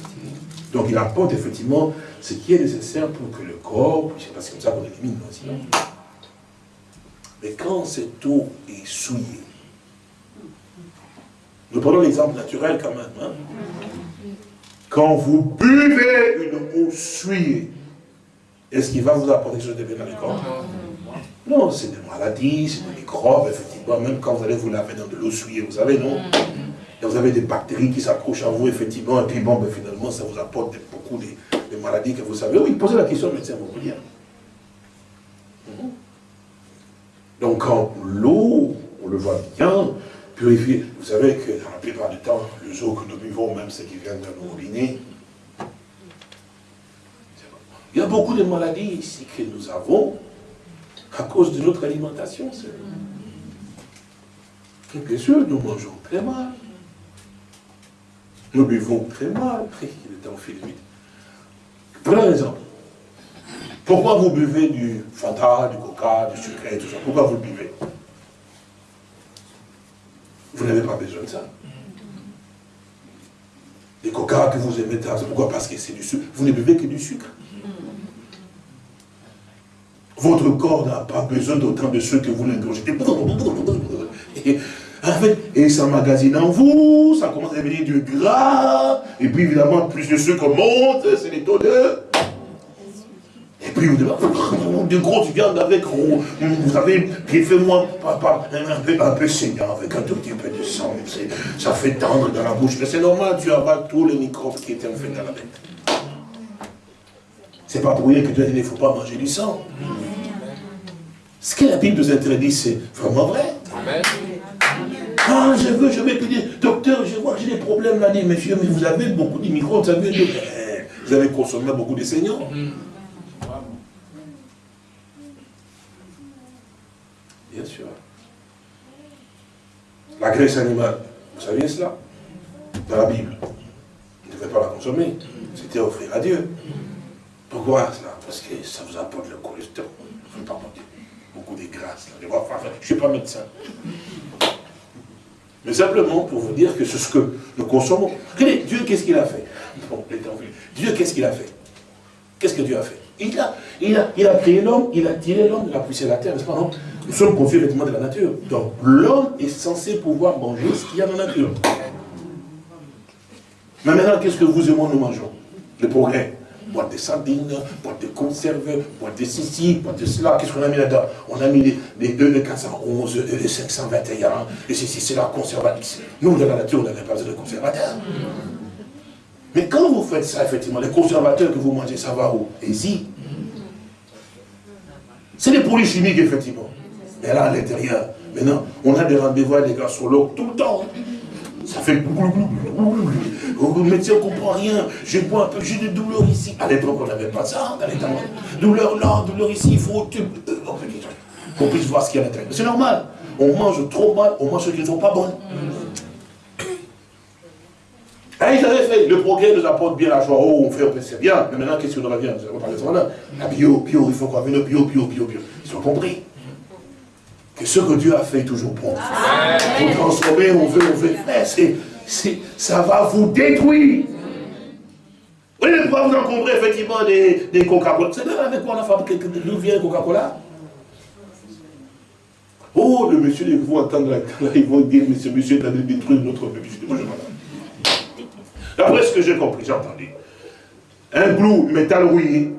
Donc il apporte effectivement ce qui est nécessaire pour que le corps, c'est pas comme ça qu'on élimine, non. Mais quand cette eau est souillée, nous prenons l'exemple naturel quand même. Hein. Quand vous buvez une eau souillée, est-ce qu'il va vous apporter quelque chose de bien dans le corps? Non, c'est des maladies, c'est des microbes, effectivement, même quand vous allez vous laver dans de l'eau souillée, vous savez, non? Vous avez des bactéries qui s'accrochent à vous, effectivement, et puis bon, ben, finalement, ça vous apporte beaucoup de, maladies que vous savez. Oui, posez la question au médecin, vous dire. Mhm. Donc, quand l'eau, on le voit bien, purifiée, vous savez que dans la plupart du temps, les eau que nous buvons, même ceux qui viennent de nos robinets, il y a beaucoup de maladies ici que nous avons à cause de notre alimentation. Bien sûr, nous mangeons très mal. Nous buvons très mal, il est en Prenons un exemple. Pourquoi vous buvez du Fanta, du Coca, du sucre et tout ça Pourquoi vous le buvez Vous n'avez pas besoin de ça. Les Coca que vous aimez, pourquoi Parce que c'est du sucre. Vous ne buvez que du sucre. Votre corps n'a pas besoin d'autant de sucre que vous l'ingurgitez. En fait, et ça magasine en vous, ça commence à devenir du gras, et puis évidemment, plus de sucre monte, c'est les taux de... Et puis vous dites, de grosses viandes avec, vous savez, fait moins, un peu, un peu saignant, avec un tout petit peu de sang, ça fait tendre dans la bouche. Mais c'est normal, tu avales tous les microbes qui étaient en fait dans la bête. C'est pas pour rien que Dieu dit, il ne faut pas manger du sang. Ce que la Bible nous interdit, c'est vraiment vrai. Ah, je veux, je vais te dire, docteur, je vois j'ai des problèmes là, dit, monsieur, mais vous avez beaucoup d'immigrants, vous avez, vous avez consommé beaucoup de seigneurs. Bien sûr. La graisse animale, vous saviez cela? Dans la Bible. Vous ne devez pas la consommer. C'était offrir à Dieu. Pourquoi cela? Parce que ça vous apporte le cholestérol. Beaucoup de grâce. Je ne suis pas médecin. Mais simplement pour vous dire que c'est ce que nous consommons. Regardez, Dieu, qu'est-ce qu'il a fait? Dieu, qu'est-ce qu'il a fait? Qu'est-ce que Dieu a fait? Il a, il, a, il a créé l'homme, il a tiré l'homme de la poussière de la terre, n'est-ce pas? Non. Nous sommes confiés vêtements de la nature. Donc l'homme est censé pouvoir manger ce qu'il y a dans la nature. Mais maintenant, qu'est-ce que vous et moi nous mangeons? Le progrès boîte de sardines, boîte de conserve, boîte de ceci, boîte de cela. Qu'est-ce qu'on a mis là-dedans? On a mis les, les 2, les 411, les 521, et ceci, c'est la conservatrice. Nous, dans la nature, on n'avait pas besoin de conservateurs. Mais quand vous faites ça, effectivement, les conservateurs que vous mangez, ça va où? Ici. C'est des produits chimiques, effectivement. Mais là, à l'intérieur, maintenant, on a des rendez-vous avec des gars sur l'eau tout le temps. Ça fait le médecin ne comprend rien. Je bois un peu, j'ai des douleurs ici. À l'époque, on n'avait pas ça les temps. Douleur là, douleur ici, il faut qu'on puisse voir ce qu'il y a à l'intérieur. C'est normal. On mange trop mal, on mange ce qui ne sont pas bonnes. Ah, ils avaient fait, le progrès nous apporte bien la joie. Oh, on fait, c'est bien. Mais maintenant, qu'est-ce revient Nous allons parler de ça là. La bio, bio, il faut qu'on vienne bio, bio, bio, bio. Ils ont compris que ce que Dieu a fait est toujours bon. Pour transformer, on veut, on veut faire. ça va vous détruire. Vous voyez pourquoi vous encombrez effectivement des, des Coca-Cola? Vous savez avec quoi on a fabriqué D'où vient Coca-Cola? Oh, le monsieur, ils vont entendre là, ils vont dire, mais ce monsieur est allé détruire notre bébé. Moi, je D'après ce que j'ai compris, j'ai entendu. Un glou métal rouillé,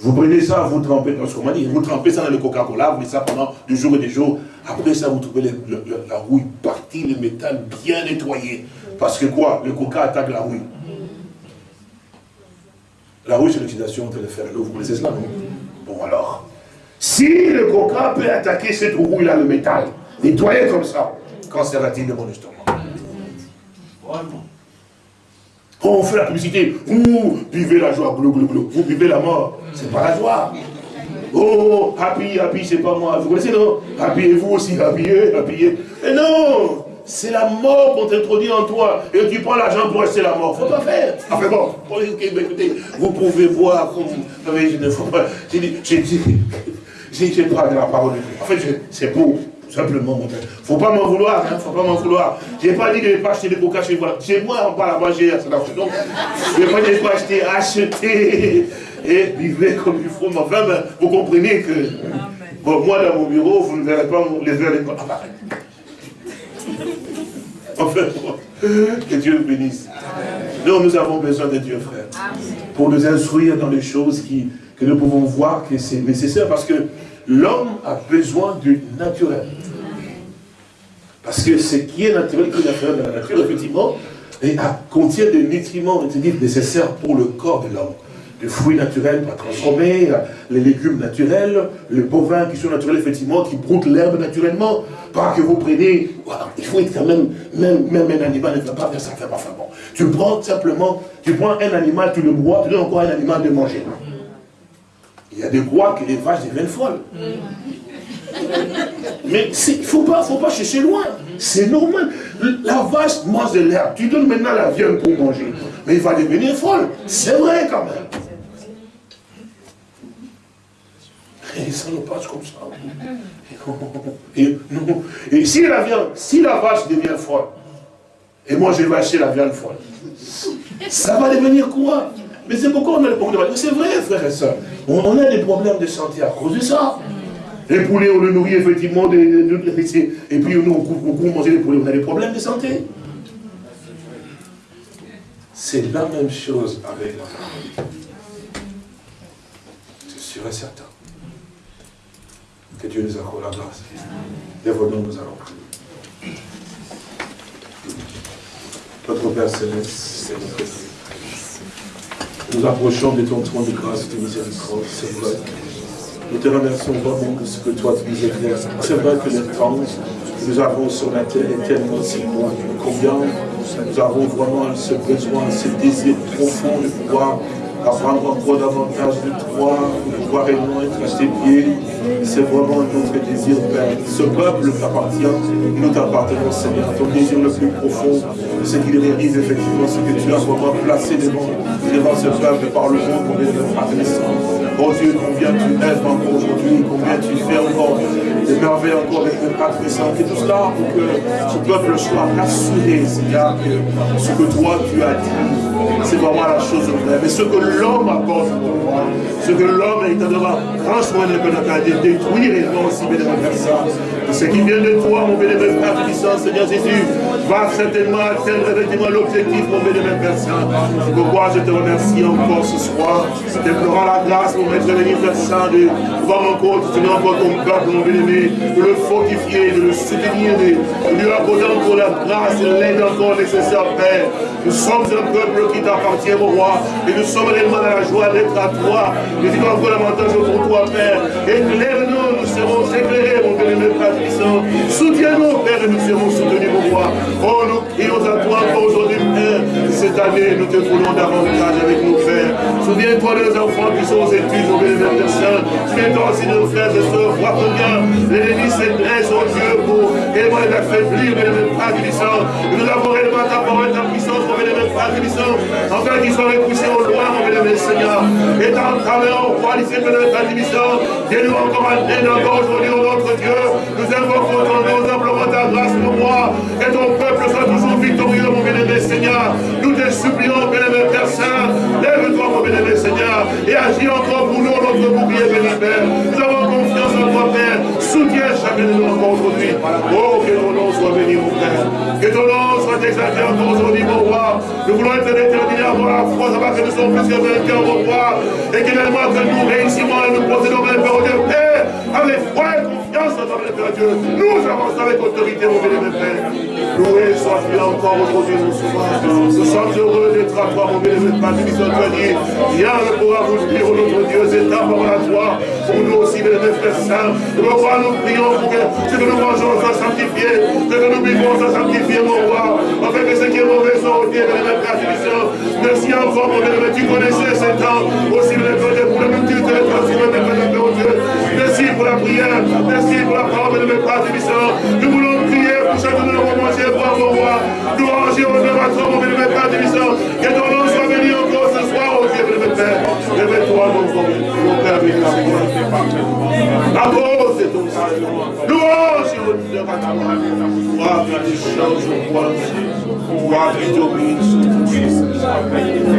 vous prenez ça, vous trempez, dit, vous trempez ça dans le Coca-Cola, vous mettez ça pendant des jours et des jours. Après ça, vous trouvez la rouille partie, le métal bien nettoyé. Parce que quoi? Le Coca attaque la rouille. La rouille, c'est l'oxydation entre le fer et l'eau. Vous connaissez cela, non? Bon, alors, si le Coca peut attaquer cette rouille-là, le métal, nettoyer comme ça, qu'en sera-t-il de mon estomac quand on fait la publicité, vous vivez la joie, glou, glou, glou. vous vivez la mort, c'est pas la joie. Oh, happy, happy, c'est pas moi. Vous connaissez, non? Happy, vous aussi, happy, happy. Et non c'est la mort qu'on t'introduit en toi. Et tu prends l'argent pour rester la mort. Faut pas faire. Enfin bon, écoutez, vous pouvez voir comme... pas... J'ai dit, j'ai dit, j'ai pas de la parole. En fait, c'est beau. Simplement, mon père. Faut pas m'en vouloir, hein, faut pas m'en vouloir. J'ai pas dit de ne pas acheter des coca chez moi. Chez moi, on parle à manger, c'est la Donc, je n'ai pas dit de pas acheter, acheter et vivre comme il faut. Mais enfin, ben, vous comprenez que, bon, moi, dans mon bureau, vous ne verrez pas les verres de ah, bah. Enfin, que Dieu bénisse. Non, nous avons besoin de Dieu, frère, pour nous instruire dans les choses qui, que nous pouvons voir que c'est nécessaire parce que l'homme a besoin du naturel. Parce que ce qui est naturel, qui est naturel dans la nature, effectivement, et contient des nutriments nécessaires pour le corps de l'homme. Des fruits naturels pas transformés, les légumes naturels, les bovins qui sont naturels, effectivement, qui broutent l'herbe naturellement. Pas que vous prenez, il faut être quand même, même, même un animal ne va pas faire ça, enfin bon. Tu prends simplement, tu prends un animal, tu le bois, tu donnes encore un animal de manger. Il y a des croix que les vaches deviennent folles. Mais il ne faut pas, faut pas chercher loin. C'est normal. La vache mange de l'herbe. Tu donnes maintenant la viande pour manger. Mais il va devenir folle. C'est vrai quand même. Et ça nous passe comme ça. Et, si la viande, si la vache devient folle, et moi je vais acheter la viande folle, ça va devenir quoi? Mais c'est pourquoi on a des problèmes. C'est vrai, frère et soeur. On, a des problèmes de santé à cause de ça. Les poulets, on le nourrit effectivement, et puis nous, on coupe, manger les poulets, on a des problèmes de santé. C'est la même chose avec la. C'est sûr et certain. Que Dieu nous accorde la grâce. Lève-nous, nous allons prier. Notre Père Céleste, c'est notre nous approchons de ton trône de grâce et de miséricorde, Seigneur. Nous te remercions vraiment de ce que toi tu nous éclaires. C'est vrai que le temps que nous avons sur la terre est tellement si loin. Combien nous avons vraiment ce besoin, ce désir profond de pouvoir apprendre encore davantage de toi, de pouvoir être à tes pieds. C'est vraiment notre désir, Père. Ce peuple t'appartient, nous t'appartenons, Seigneur. Ton désir le plus profond, c'est qu'il réalise effectivement ce que tu as vraiment placé devant, devant ce peuple par le monde, combien de reconnaissant. Oh Dieu, combien tu aimes encore aujourd'hui, combien tu fais encore des merveilles encore avec le Père Et tout cela pour que ce peuple soit assuré, Seigneur, que ce que toi tu as dit, c'est vraiment la chose vraie. Mais ce que l'homme apporte pour moi, ce que l'homme est en train franchement de détruire et non aussi de faire ça. Ce qui vient de toi, mon bénévole Père puissant, Seigneur Jésus, va certainement atteindre effectivement l'objectif, mon bénévole Père Saint. C'est pourquoi je te remercie encore ce soir. T'implorant la grâce, mon maître béni Père de pouvoir encore tenir encore ton peuple, mon bénévole, de le fortifier, de le soutenir, de lui accorder encore la grâce et l'aide encore nécessaire, Père. Nous sommes un peuple qui t'appartient, mon roi, et nous sommes réellement dans la joie d'être à toi. Nous disons encore davantage pour toi, Père. Éclaire-nous, nous serons éclairés, mon bénévole Père puissant. Soutiens-nous, Père, et nous serons soutenus, mon roi. Oh, nous crions à toi aujourd'hui. Cette année, nous te voulons davantage avec nos frères. Souviens-toi de nos enfants qui sont aux études, bénévole Père Saint. Souviens-toi aussi de nos frères et sœurs. Vois combien l'ennemi s'intéresse au Dieu pour réellement les affaiblir, bénévole Père puissant. Nous avons réellement ta parole, ta puissance, mon bénévole Père puissant. Enfin, qu'ils soient repoussés au loin, mon bénévole Seigneur. Et ta main, au roi, lycée, bénévole Père puissant. Viens-nous encore un encore aujourd'hui, notre Dieu. Nous invoquons ton nom, simplement ta grâce, mon roi. Et ton peuple soit toujours victorieux, mon bénévole Seigneur. Nous te supplions, bénévole Père Saint. Lève-toi, mon bénévole Seigneur. Et agis encore pour nous, notre bouclier, bénévole Père. Nous avons confiance en toi, Père. Soutiens chacun de nous encore aujourd'hui. Oh, que ton nom soit béni, mon Père. Que ton nom soit exalté encore aujourd'hui, mon roi. Nous voulons être déterminés à avoir la foi, savoir que nous sommes plus que vainqueurs, mon roi. Et qu'également que nous réussissons à nous possédons, mon Père, Père, avec foi Père Dieu. Nous avançons avec autorité, mon bénévole Père. Loué sois-tu encore aujourd'hui, mon souverain. Nous sommes heureux d'être à toi, mon bénévole Père. Nous sommes dit, rien ne pourra vous dire, notre Dieu, c'est ta parole à toi. Pour nous aussi, bénévole Père Saint. Mon roi, nous prions pour que ce que nous mangeons soit sanctifié, ce que nous vivons soit sanctifié, mon roi. Afin que ce qui est mauvais soit ôté, bénévole Père Merci encore, mon bénévole. Tu connaissais ces temps aussi, bénévole, pour le multitude de transformer, bénévole Dieu. Pour la prière. Merci pour la parole de mes Père Nous voulons prier pour chacun de nos manger pour mon roi. Nous ranger au nom à toi, mon bénévole Père Que ton nom soit béni encore ce soir, au Dieu, bénévole Père. Révèle-toi, mon Père béni. La cause c'est ton Seigneur. Louange et honneur à toi. Le roi. Roi qui domine sur tout chose.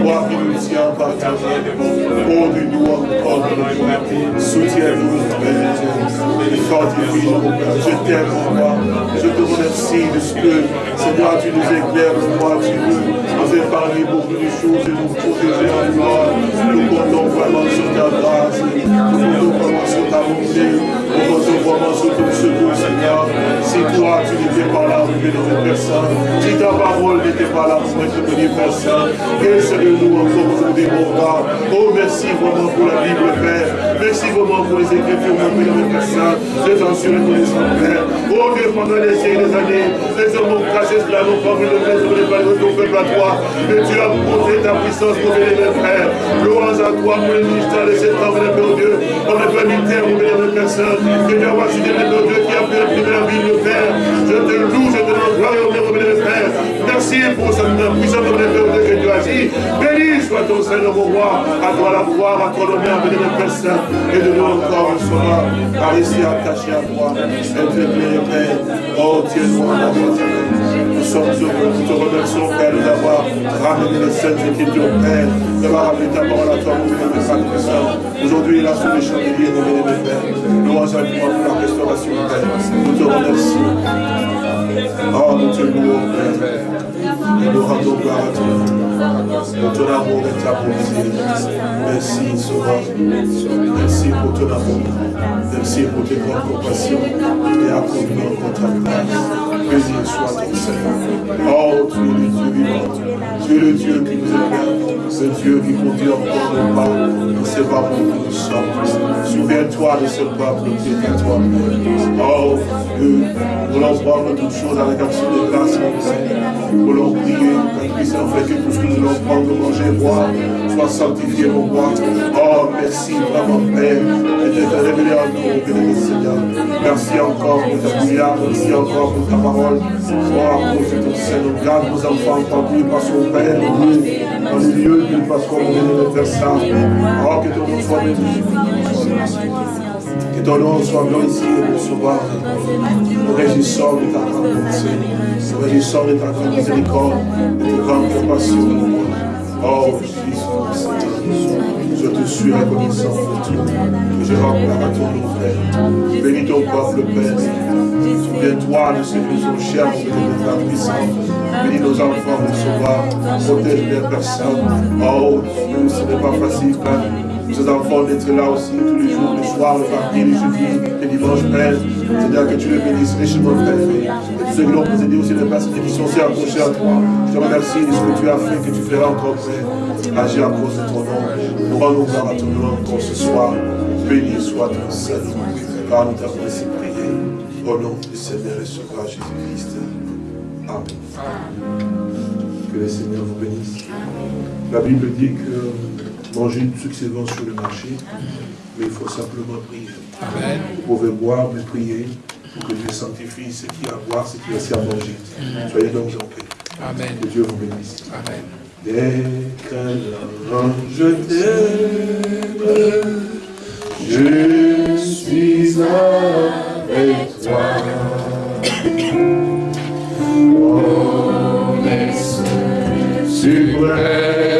Roi qui nous tient par ta main. Oh, du doigt, oh, de Soutiens-nous, Père Dieu. Fortifie-nous, Je t'aime, mon roi. Je te remercie de ce que, Seigneur, tu nous éclaires, roi. Tu nous, nous beaucoup de choses et nous protéger en toi. Nous comptons vraiment sur ta grâce. Nous comptons vraiment sur ta bonté. Nous vraiment sur ton secours, Seigneur. Si toi, tu n'étais pas là, pour bénir personne. Si ta parole n'était pas là pour être béni, Père Saint. Que serait-nous encore aujourd'hui, mon roi. Oh, merci vraiment pour la Bible, Père. Merci vraiment pour les Écritures, mon Père Saint. Je t'en suis reconnaissant, Père. Oh Dieu, pendant les siècles des années, les hommes ont caché cela, pas vu le sur les valeurs de ton peuple à toi. Mais tu as montré ta puissance, mon bénévole Père. Louange à toi pour le ministère de cet homme, mon Dieu. On ne peut militaire, mon bénévole Père Saint. Que tu as voici des mon Dieu qui a imprimer la Bible, Père. Je te loue, je te rends gloire et mon bénévole Père. Merci pour cette puissance, mon bénévole Dieu, que tu as dit. Béni soit ton Seigneur, mon roi. À toi la gloire, à toi l'honneur, bénévole Père Saint. Et de nous encore un soir, par ici attaché à toi. Et te Père. Oh, tiens-nous en Nous sommes heureux, nous te remercions, Père, de d'avoir ramené les saintes écritures, Père, d'avoir ramené ta parole à toi, mon bénévole Saint Aujourd'hui, là, sur les chandeliers, mon bénévole Père. Louange à toi pour la restauration, Père. Nous te remercions. Oh, nous te louons, Père. Et nous rendons gloire à toi. Pour ton amour et ta bonté. Merci, Sauveur. Merci pour ton amour. Merci pour tes grandes compassions. Et accorde-nous encore ta grâce. Béni soit ton Seigneur. Oh, tu es le Dieu vivant. Tu es le Dieu qui nous aime. Ce Dieu qui conduit encore nos pas. Pas pour que nous sommes. Souviens-toi de ce peuple qui est à toi. Oh, Dieu, nous voulons prendre toutes choses avec action de grâce, mon Père. Nous voulons prier, que puisse en fait que tout ce que nous voulons prendre, manger, boire, soit sanctifié, mon roi. Oh, merci vraiment, Père, de te révéler à nous, Seigneur. Merci encore pour ta prière, merci encore pour ta parole. Cause de ton Seigneur, garde nos enfants entendus par son Père, dans les lieux de parce qu'on est faire ça. Oh, que ton nom soit béni. Que ton nom soit glorifié, mon sauveur. Nous réjouissons de ta grande bonté. Nous réjouissons de ta grande miséricorde, de ta grande compassion. Oh, je te suis reconnaissant je rends à ton nom, Père. Bénis ton peuple, Père. Souviens-toi de ceux qui sont chers, de ta puissance. Bénis nos enfants, mon sauveur. Protège les personnes. Oh, Dieu, ce n'est pas facile, Père. Ces enfants d'être là aussi tous les jours, le soir, le mardi, le jeudi, le dimanche, Père. C'est-à-dire que tu les bénisses richement, Père. Et tous ceux qui l'ont possédé aussi, les personnes qui sont aussi accrochées à toi. Je te remercie de ce que tu as fait, que tu feras encore, Père. Agir à cause de ton nom. Nous rendons gloire à ton nom encore ce soir. Béni soit ton Seigneur, car nous t'avons ainsi prié. Au nom du Seigneur et Sauveur Jésus-Christ. Amen. Que le Seigneur vous bénisse. La Bible dit que manger tout ce qui se vend sur le marché, mais il faut simplement prier. Amen. Vous pouvez boire, mais prier pour que Dieu sanctifie ce qui a à boire, ce qui a aussi à manger. Soyez donc en paix. Amen. Que Dieu vous bénisse. Amen. Je t'aime, je suis avec toi. Oh, l'Esprit suprême.